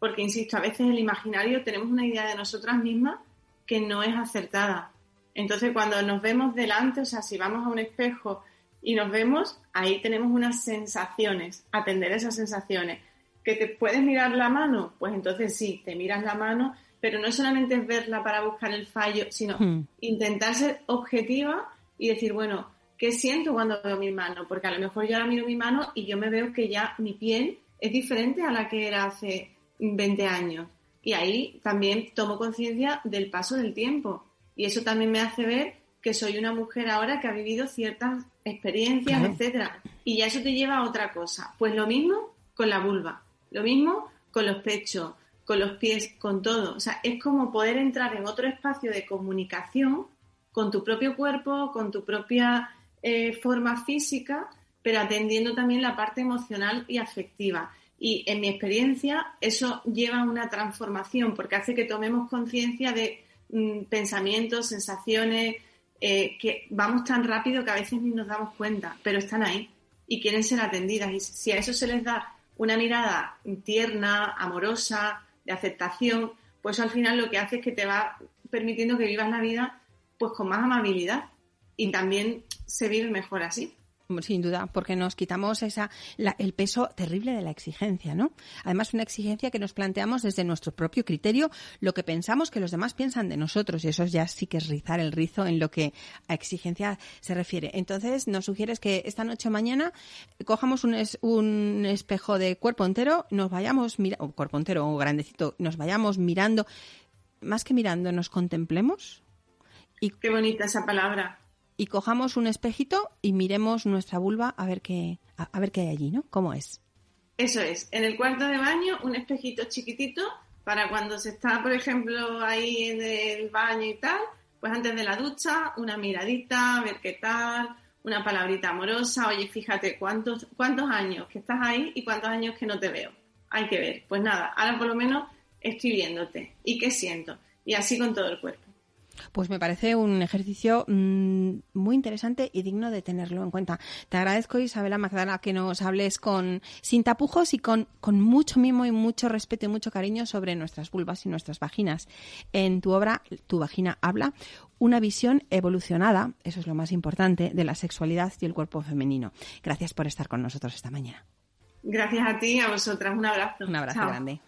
porque, insisto, a veces el imaginario tenemos una idea de nosotras mismas que no es acertada. Entonces, cuando nos vemos delante, o sea, si vamos a un espejo y nos vemos, ahí tenemos unas sensaciones, atender esas sensaciones. ¿Que te puedes mirar la mano? Pues entonces sí, te miras la mano, pero no solamente es verla para buscar el fallo, sino hmm. intentar ser objetiva y decir, bueno, ¿qué siento cuando veo mi mano? Porque a lo mejor yo ahora miro mi mano y yo me veo que ya mi piel es diferente a la que era hace 20 años. Y ahí también tomo conciencia del paso del tiempo. Y eso también me hace ver que soy una mujer ahora que ha vivido ciertas experiencias, etcétera. Y ya eso te lleva a otra cosa. Pues lo mismo con la vulva, lo mismo con los pechos, con los pies, con todo. O sea, es como poder entrar en otro espacio de comunicación con tu propio cuerpo, con tu propia eh, forma física, pero atendiendo también la parte emocional y afectiva. Y en mi experiencia eso lleva a una transformación porque hace que tomemos conciencia de mm, pensamientos, sensaciones, eh, que vamos tan rápido que a veces ni nos damos cuenta, pero están ahí y quieren ser atendidas. Y si a eso se les da una mirada tierna, amorosa, de aceptación, pues al final lo que hace es que te va permitiendo que vivas la vida pues con más amabilidad y también se vive mejor así. Sin duda, porque nos quitamos esa, el peso terrible de la exigencia, ¿no? Además, una exigencia que nos planteamos desde nuestro propio criterio, lo que pensamos que los demás piensan de nosotros, y eso ya sí que es rizar el rizo en lo que a exigencia se refiere. Entonces, nos sugieres que esta noche o mañana cojamos un, un espejo de cuerpo entero, nos vayamos, mira, o cuerpo entero o grandecito, nos vayamos mirando, más que mirando, nos contemplemos. Y, Qué bonita esa palabra y cojamos un espejito y miremos nuestra vulva a ver qué, a, ver qué hay allí, ¿no? ¿Cómo es? Eso es, en el cuarto de baño un espejito chiquitito para cuando se está, por ejemplo, ahí en el baño y tal, pues antes de la ducha, una miradita, a ver qué tal, una palabrita amorosa, oye, fíjate cuántos, cuántos años que estás ahí y cuántos años que no te veo. Hay que ver. Pues nada, ahora por lo menos estoy viéndote. ¿Y qué siento? Y así con todo el cuerpo. Pues me parece un ejercicio mm, muy interesante y digno de tenerlo en cuenta. Te agradezco, Isabela Magdala, que nos hables con sin tapujos y con, con mucho mimo y mucho respeto y mucho cariño sobre nuestras vulvas y nuestras vaginas. En tu obra, Tu vagina habla, una visión evolucionada, eso es lo más importante, de la sexualidad y el cuerpo femenino. Gracias por estar con nosotros esta mañana. Gracias a ti y a vosotras. Un abrazo. Un abrazo grande.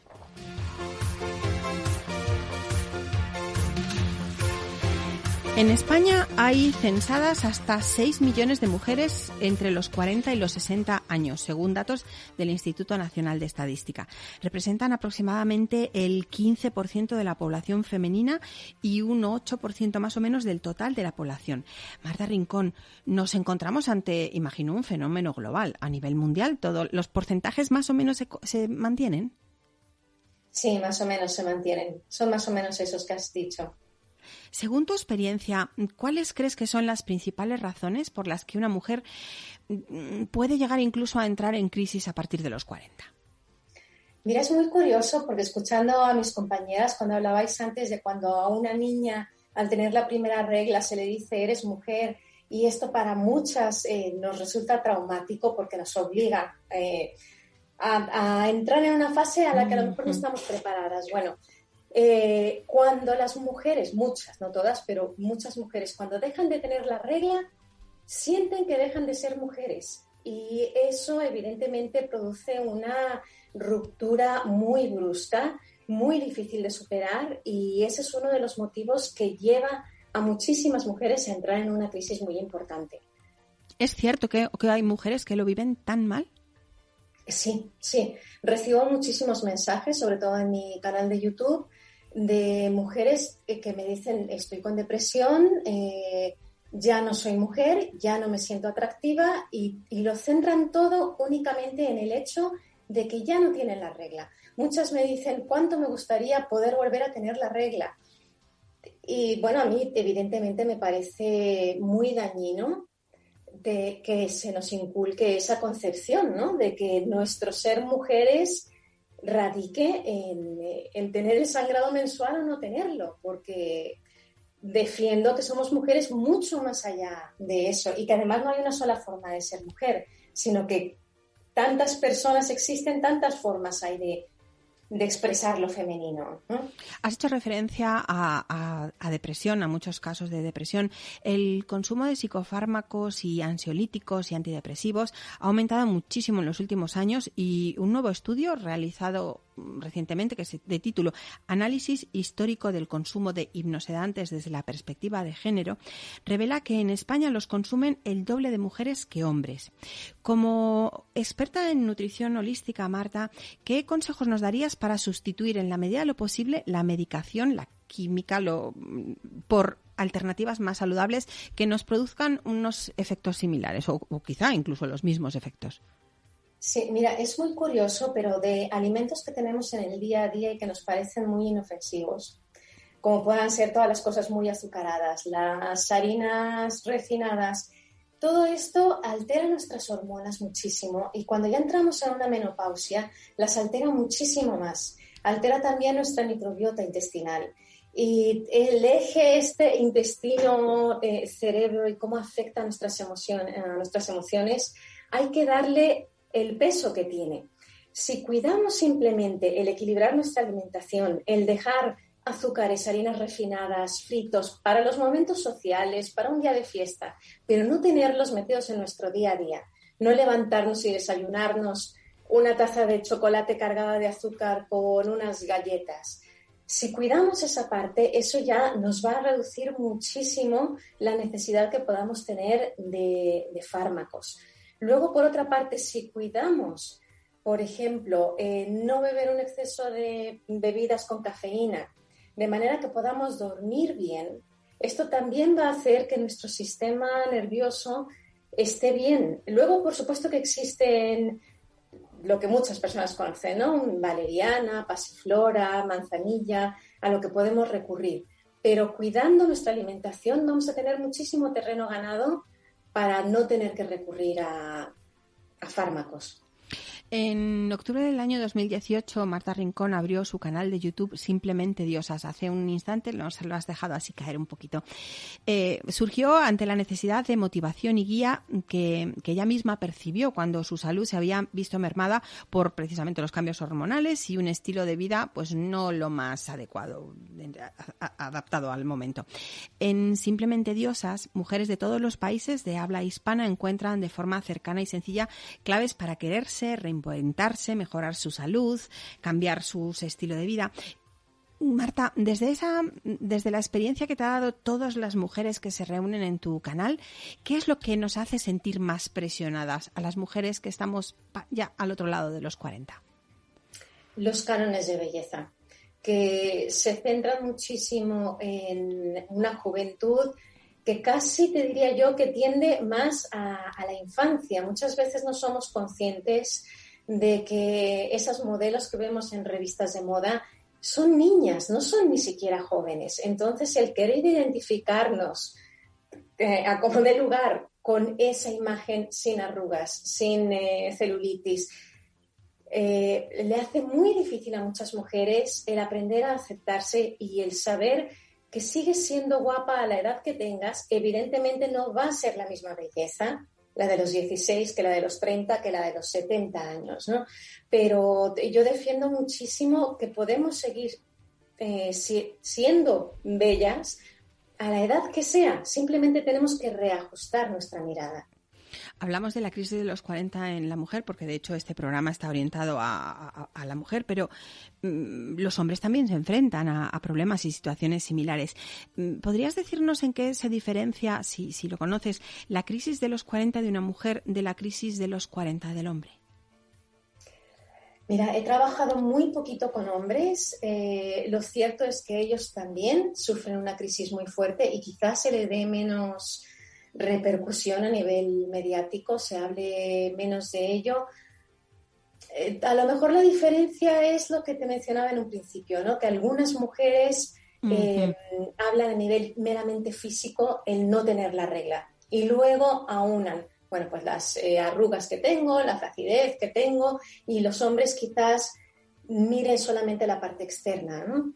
En España hay censadas hasta 6 millones de mujeres entre los 40 y los 60 años, según datos del Instituto Nacional de Estadística. Representan aproximadamente el 15% de la población femenina y un 8% más o menos del total de la población. Marta Rincón, nos encontramos ante, imagino, un fenómeno global a nivel mundial. ¿Todos los porcentajes más o menos se, se mantienen? Sí, más o menos se mantienen. Son más o menos esos que has dicho. Según tu experiencia, ¿cuáles crees que son las principales razones por las que una mujer mm, puede llegar incluso a entrar en crisis a partir de los 40? Mira, es muy curioso porque escuchando a mis compañeras cuando hablabais antes de cuando a una niña al tener la primera regla se le dice eres mujer y esto para muchas eh, nos resulta traumático porque nos obliga eh, a, a, entrar en una fase a la que a lo mejor no estamos preparadas. Bueno, eh, cuando las mujeres, muchas, no todas, pero muchas mujeres, cuando dejan de tener la regla, sienten que dejan de ser mujeres. Y eso evidentemente produce una ruptura muy brusca, muy difícil de superar y ese es uno de los motivos que lleva a muchísimas mujeres a entrar en una crisis muy importante. ¿Es cierto que, que hay mujeres que lo viven tan mal? Sí, sí. Recibo muchísimos mensajes, sobre todo en mi canal de YouTube, de mujeres que me dicen estoy con depresión, eh, ya no soy mujer, ya no me siento atractiva y, lo centran todo únicamente en el hecho de que ya no tienen la regla. Muchas me dicen cuánto me gustaría poder volver a tener la regla. Y bueno, a mí evidentemente me parece muy dañino de que se nos inculque esa concepción, ¿no? De que nuestro ser mujeres radique en, tener el sangrado mensual o no tenerlo, porque defiendo que somos mujeres mucho más allá de eso y que además no hay una sola forma de ser mujer, sino que tantas personas existen, tantas formas hay de, de expresar lo femenino. Has hecho referencia a, depresión, a muchos casos de depresión. El consumo de psicofármacos y ansiolíticos y antidepresivos ha aumentado muchísimo en los últimos años y un nuevo estudio realizado recientemente, que es de título Análisis histórico del consumo de hipnosedantes desde la perspectiva de género, revela que en España los consumen el doble de mujeres que hombres. Como experta en nutrición holística, Marta, ¿qué consejos nos darías para sustituir en la medida de lo posible la medicación, la química, lo, por alternativas más saludables que nos produzcan unos efectos similares o quizá incluso los mismos efectos? Sí, mira, es muy curioso, pero de alimentos que tenemos en el día a día y que nos parecen muy inofensivos, como puedan ser todas las cosas muy azucaradas, las harinas refinadas, todo esto altera nuestras hormonas muchísimo y cuando ya entramos en una menopausia, las altera muchísimo más. Altera también nuestra microbiota intestinal. Y el eje este intestino-cerebro eh, y cómo afecta nuestras, emociones, a nuestras emociones, hay que darle el peso que tiene. Si cuidamos simplemente el equilibrar nuestra alimentación, el dejar azúcares, harinas refinadas, fritos para los momentos sociales, para un día de fiesta, pero no tenerlos metidos en nuestro día a día, no levantarnos y desayunarnos una taza de chocolate cargada de azúcar con unas galletas. Si cuidamos esa parte, eso ya nos va a reducir muchísimo la necesidad que podamos tener de, fármacos. Luego, por otra parte, si cuidamos, por ejemplo, eh, no beber un exceso de bebidas con cafeína, de manera que podamos dormir bien, esto también va a hacer que nuestro sistema nervioso esté bien. Luego, por supuesto que existen lo que muchas personas conocen, ¿no? Valeriana, pasiflora, manzanilla, a lo que podemos recurrir. Pero cuidando nuestra alimentación vamos a tener muchísimo terreno ganado para no tener que recurrir a fármacos. En octubre del año 2018, Marta Rincón abrió su canal de YouTube Simplemente Diosas. Hace un instante nos lo has dejado así caer un poquito. Eh, surgió ante la necesidad de motivación y guía que, ella misma percibió cuando su salud se había visto mermada por precisamente los cambios hormonales y un estilo de vida pues no lo más adecuado, adaptado al momento. En Simplemente Diosas, mujeres de todos los países de habla hispana encuentran de forma cercana y sencilla claves para quererse, reinventarse, mejorar su salud, cambiar su estilo de vida. Marta, desde esa, desde la experiencia que te ha dado todas las mujeres que se reúnen en tu canal, ¿qué es lo que nos hace sentir más presionadas a las mujeres que estamos ya al otro lado de los 40? Los cánones de belleza, que se centran muchísimo en una juventud que casi te diría yo que tiende más a, a la infancia. Muchas veces no somos conscientes de que esas modelos que vemos en revistas de moda son niñas, no son ni siquiera jóvenes. Entonces, el querer identificarnos eh, a como de lugar con esa imagen sin arrugas, sin eh, celulitis, eh, le hace muy difícil a muchas mujeres el aprender a aceptarse y el saber que sigues siendo guapa a la edad que tengas, evidentemente no va a ser la misma belleza, la de los 16 que la de los 30, que la de los 70 años, ¿no? Pero yo defiendo muchísimo que podemos seguir eh, siendo bellas a la edad que sea, simplemente tenemos que reajustar nuestra mirada. Hablamos de la crisis de los 40 en la mujer, porque de hecho este programa está orientado a, la mujer, pero mm, los hombres también se enfrentan a, problemas y situaciones similares. Mm, ¿Podrías decirnos en qué se diferencia, si, lo conoces, la crisis de los 40 de una mujer de la crisis de los 40 del hombre? Mira, he trabajado muy poquito con hombres. Eh, lo cierto es que ellos también sufren una crisis muy fuerte y quizás se le dé menos repercusión a nivel mediático, se hable menos de ello. Eh, a lo mejor la diferencia es lo que te mencionaba en un principio, ¿no? que algunas mujeres eh, hablan a nivel meramente físico el no tener la regla y luego aunan, bueno, pues las eh, arrugas que tengo, la flacidez que tengo y los hombres quizás miren solamente la parte externa, ¿no?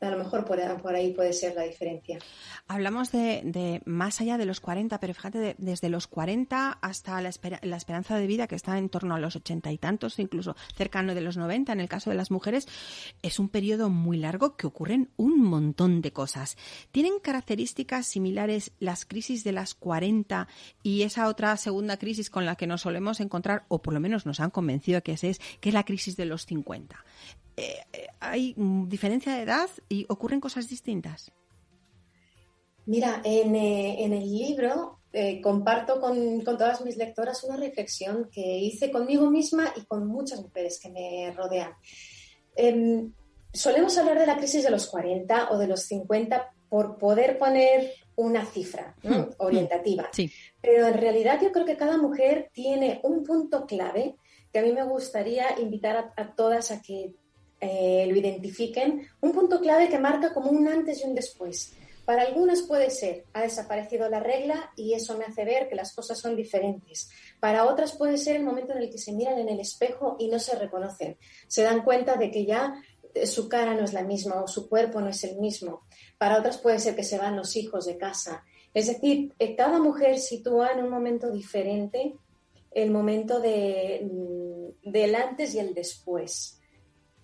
A lo mejor por, ahí puede ser la diferencia. Hablamos de, más allá de los 40, pero fíjate, desde los 40 hasta la, esperanza de vida, que está en torno a los 80 y tantos, incluso cercano de los 90 en el caso de las mujeres, es un periodo muy largo que ocurren un montón de cosas. ¿Tienen características similares las crisis de las 40 y esa otra segunda crisis con la que nos solemos encontrar, o por lo menos nos han convencido que es, que es la crisis de los 50? Eh, hay diferencia de edad y ocurren cosas distintas. Mira, en, eh, el libro eh, comparto con, todas mis lectoras una reflexión que hice conmigo misma y con muchas mujeres que me rodean. Em, solemos hablar de la crisis de los 40 o de los 50 por poder poner una cifra hmm, orientativa. Hmm, Pero en realidad yo creo que cada mujer tiene un punto clave que a mí me gustaría invitar a todas a que eh, lo identifiquen, un punto clave que marca como un antes y un después. Para algunas puede ser, ha desaparecido la regla y eso me hace ver que las cosas son diferentes. Para otras puede ser el momento en el que se miran en el espejo y no se reconocen. Se dan cuenta de que ya eh, su cara no es la misma o su cuerpo no es el mismo. Para otras puede ser que se van los hijos de casa. Es decir, eh, cada mujer sitúa en un momento diferente el momento de, mm, del antes y el después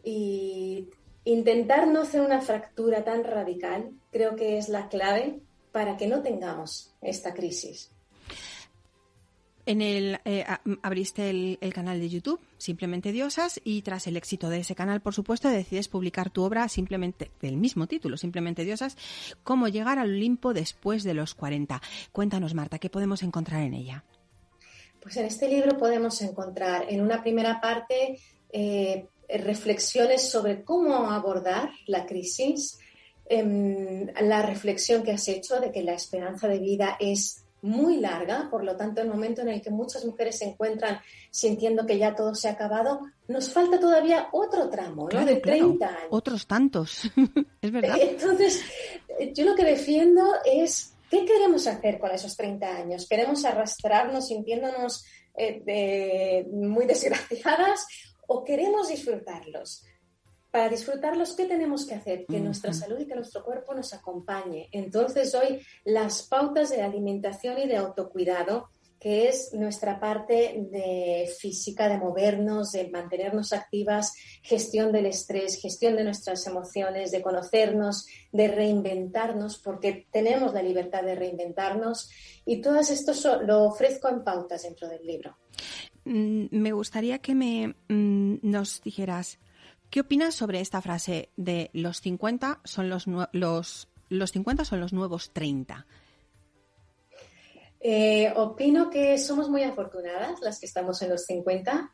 y intentar no hacer una fractura tan radical creo que es la clave para que no tengamos esta crisis. En el, eh, abriste el, canal de YouTube, Simplemente Diosas, y tras el éxito de ese canal, por supuesto, decides publicar tu obra simplemente del mismo título, Simplemente Diosas, cómo llegar al Olimpo después de los 40. Cuéntanos, Marta, ¿qué podemos encontrar en ella? Pues en este libro podemos encontrar en una primera parte eh, eh, reflexiones sobre cómo abordar la crisis, em, la reflexión que has hecho de que la esperanza de vida es muy larga, por lo tanto, el momento en el que muchas mujeres se encuentran sintiendo que ya todo se ha acabado, nos falta todavía otro tramo, ¿no? de 30 años. Otros tantos, [laughs] es verdad. Entonces, yo lo que defiendo es ¿Qué queremos hacer con esos 30 años? ¿Queremos arrastrarnos sintiéndonos eh, muy desgraciadas o queremos disfrutarlos? Para disfrutarlos, ¿qué tenemos que hacer? Que nuestra salud y que nuestro cuerpo nos acompañe. Entonces, hoy las pautas de alimentación y de autocuidado que es nuestra parte de física, de movernos, de mantenernos activas, gestión del estrés, gestión de nuestras emociones, de conocernos, de reinventarnos, porque tenemos la libertad de reinventarnos y todo esto lo ofrezco en pautas dentro del libro. Mm, me gustaría que me mm, nos dijeras qué opinas sobre esta frase de los 50 son los, los, los 50 son los nuevos 30. Eh, opino que somos muy afortunadas las que estamos en los 50,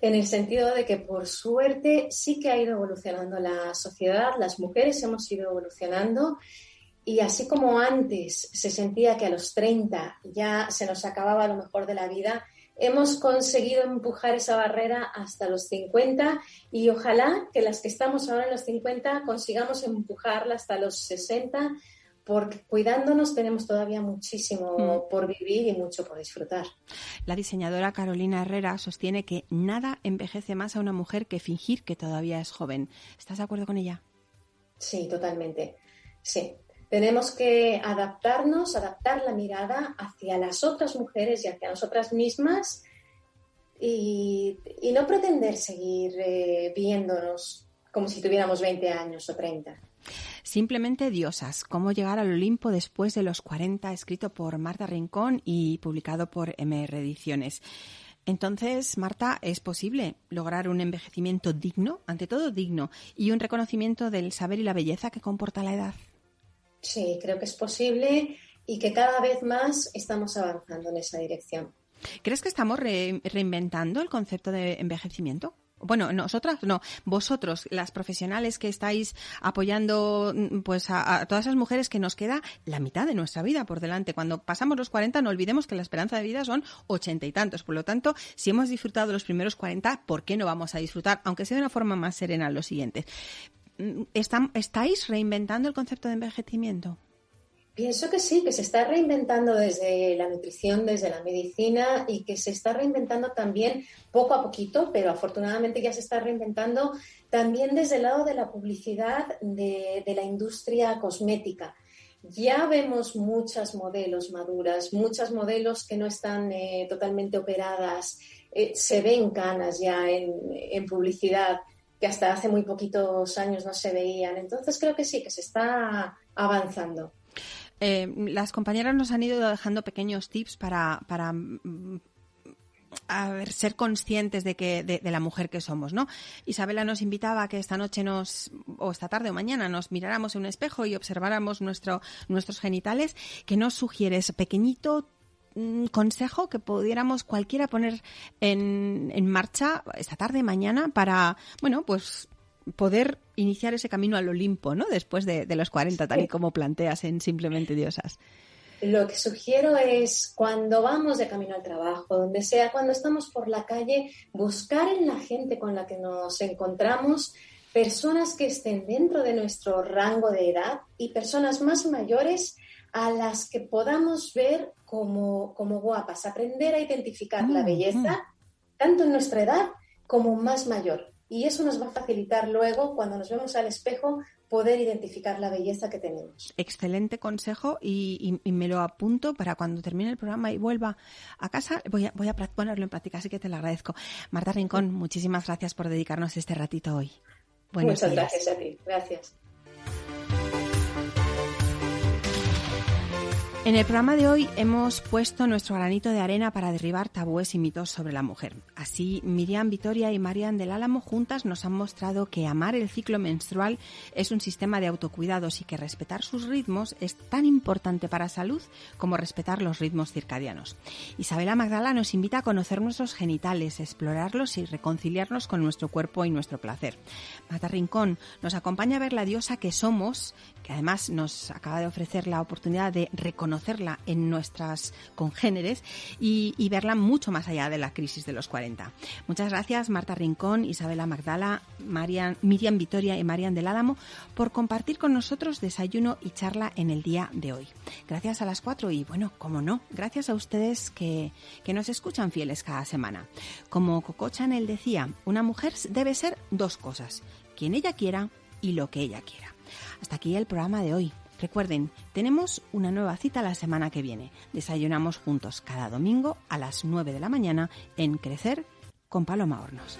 en el sentido de que por suerte sí que ha ido evolucionando la sociedad, las mujeres hemos ido evolucionando y así como antes se sentía que a los 30 ya se nos acababa lo mejor de la vida, hemos conseguido empujar esa barrera hasta los 50 y ojalá que las que estamos ahora en los 50 consigamos empujarla hasta los 60 porque cuidándonos tenemos todavía muchísimo mm. por vivir y mucho por disfrutar. La diseñadora Carolina Herrera sostiene que nada envejece más a una mujer que fingir que todavía es joven. ¿Estás de acuerdo con ella? Sí, totalmente. Sí. Tenemos que adaptarnos, adaptar la mirada hacia las otras mujeres y hacia nosotras mismas y, no pretender seguir eh, viéndonos como si tuviéramos 20 años o 30. Simplemente Diosas, cómo llegar al Olimpo después de los 40, escrito por Marta Rincón y publicado por MR Ediciones. Entonces, Marta, ¿es posible lograr un envejecimiento digno, ante todo digno, y un reconocimiento del saber y la belleza que comporta la edad? Sí, creo que es posible y que cada vez más estamos avanzando en esa dirección. ¿Crees que estamos reinventando el concepto de envejecimiento? bueno, nosotras no, vosotros, las profesionales que estáis apoyando mm, pues a, todas esas mujeres que nos queda la mitad de nuestra vida por delante. Cuando pasamos los 40 no olvidemos que la esperanza de vida son ochenta y tantos. Por lo tanto, si hemos disfrutado los primeros 40, ¿por qué no vamos a disfrutar, aunque sea de una forma más serena, los siguientes? ¿Estáis reinventando el concepto de envejecimiento? Pienso que sí, que se está reinventando desde la nutrición, desde la medicina y que se está reinventando también poco a poquito, pero afortunadamente ya se está reinventando también desde el lado de la publicidad de, la industria cosmética. Ya vemos muchas modelos maduras, muchas modelos que no están eh, totalmente operadas, eh, se ven canas ya en publicidad que hasta hace muy poquitos años no se veían. Entonces creo que sí, que se está avanzando. Eh, las compañeras nos han ido dejando pequeños tips para, para mm, ser conscientes de que de, la mujer que somos, ¿no? Isabela nos invitaba a que esta noche nos o esta tarde o mañana nos miráramos en un espejo y observáramos nuestro, nuestros genitales. ¿Qué nos sugieres? Pequeñito consejo que pudiéramos cualquiera poner en, en marcha esta tarde, mañana, para, bueno, pues poder iniciar ese camino al Olimpo, ¿no? Después de, los 40, tal y como planteas en Simplemente Diosas. Lo que sugiero es cuando vamos de camino al trabajo, donde sea, cuando estamos por la calle, buscar en la gente con la que nos encontramos personas que estén dentro de nuestro rango de edad y personas más mayores a las que podamos ver como, como guapas, aprender a identificar la mm, belleza, mm. tanto en nuestra edad como más mayor y eso nos va a facilitar luego, cuando nos vemos al espejo, poder identificar la belleza que tenemos. Excelente consejo y, me lo apunto para cuando termine el programa y vuelva a casa, voy a, voy a ponerlo en práctica, así que te lo agradezco. Marta Rincón, muchísimas gracias por dedicarnos este ratito hoy. Muchas gracias a ti, gracias. En el programa de hoy hemos puesto nuestro granito de arena para derribar tabúes y mitos sobre la mujer. Así, Miriam Vitoria y Marian del Álamo juntas nos han mostrado que amar el ciclo menstrual es un sistema de autocuidados y que respetar sus ritmos es tan importante para salud como respetar los ritmos circadianos. Isabela Magdala nos invita a conocer nuestros genitales, explorarlos y reconciliarnos con nuestro cuerpo y nuestro placer. Mata Rincón nos acompaña a ver la diosa que somos, que además nos acaba de ofrecer la oportunidad de reconocer reconocerla en nuestras congéneres y, y verla mucho más allá de la crisis de los 40. Muchas gracias Marta Rincón, Isabela Magdala, Marian, Miriam Vitoria y Marian del Álamo por compartir con nosotros desayuno y charla en el día de hoy. Gracias a las cuatro y bueno, como no, gracias a ustedes que, que nos escuchan fieles cada semana. Como Coco Chanel decía, una mujer debe ser dos cosas, quien ella quiera y lo que ella quiera. Hasta aquí el programa de hoy. Recuerden, tenemos una nueva cita la semana que viene. Desayunamos juntos cada domingo a las 9 de la mañana en Crecer con Paloma Hornos.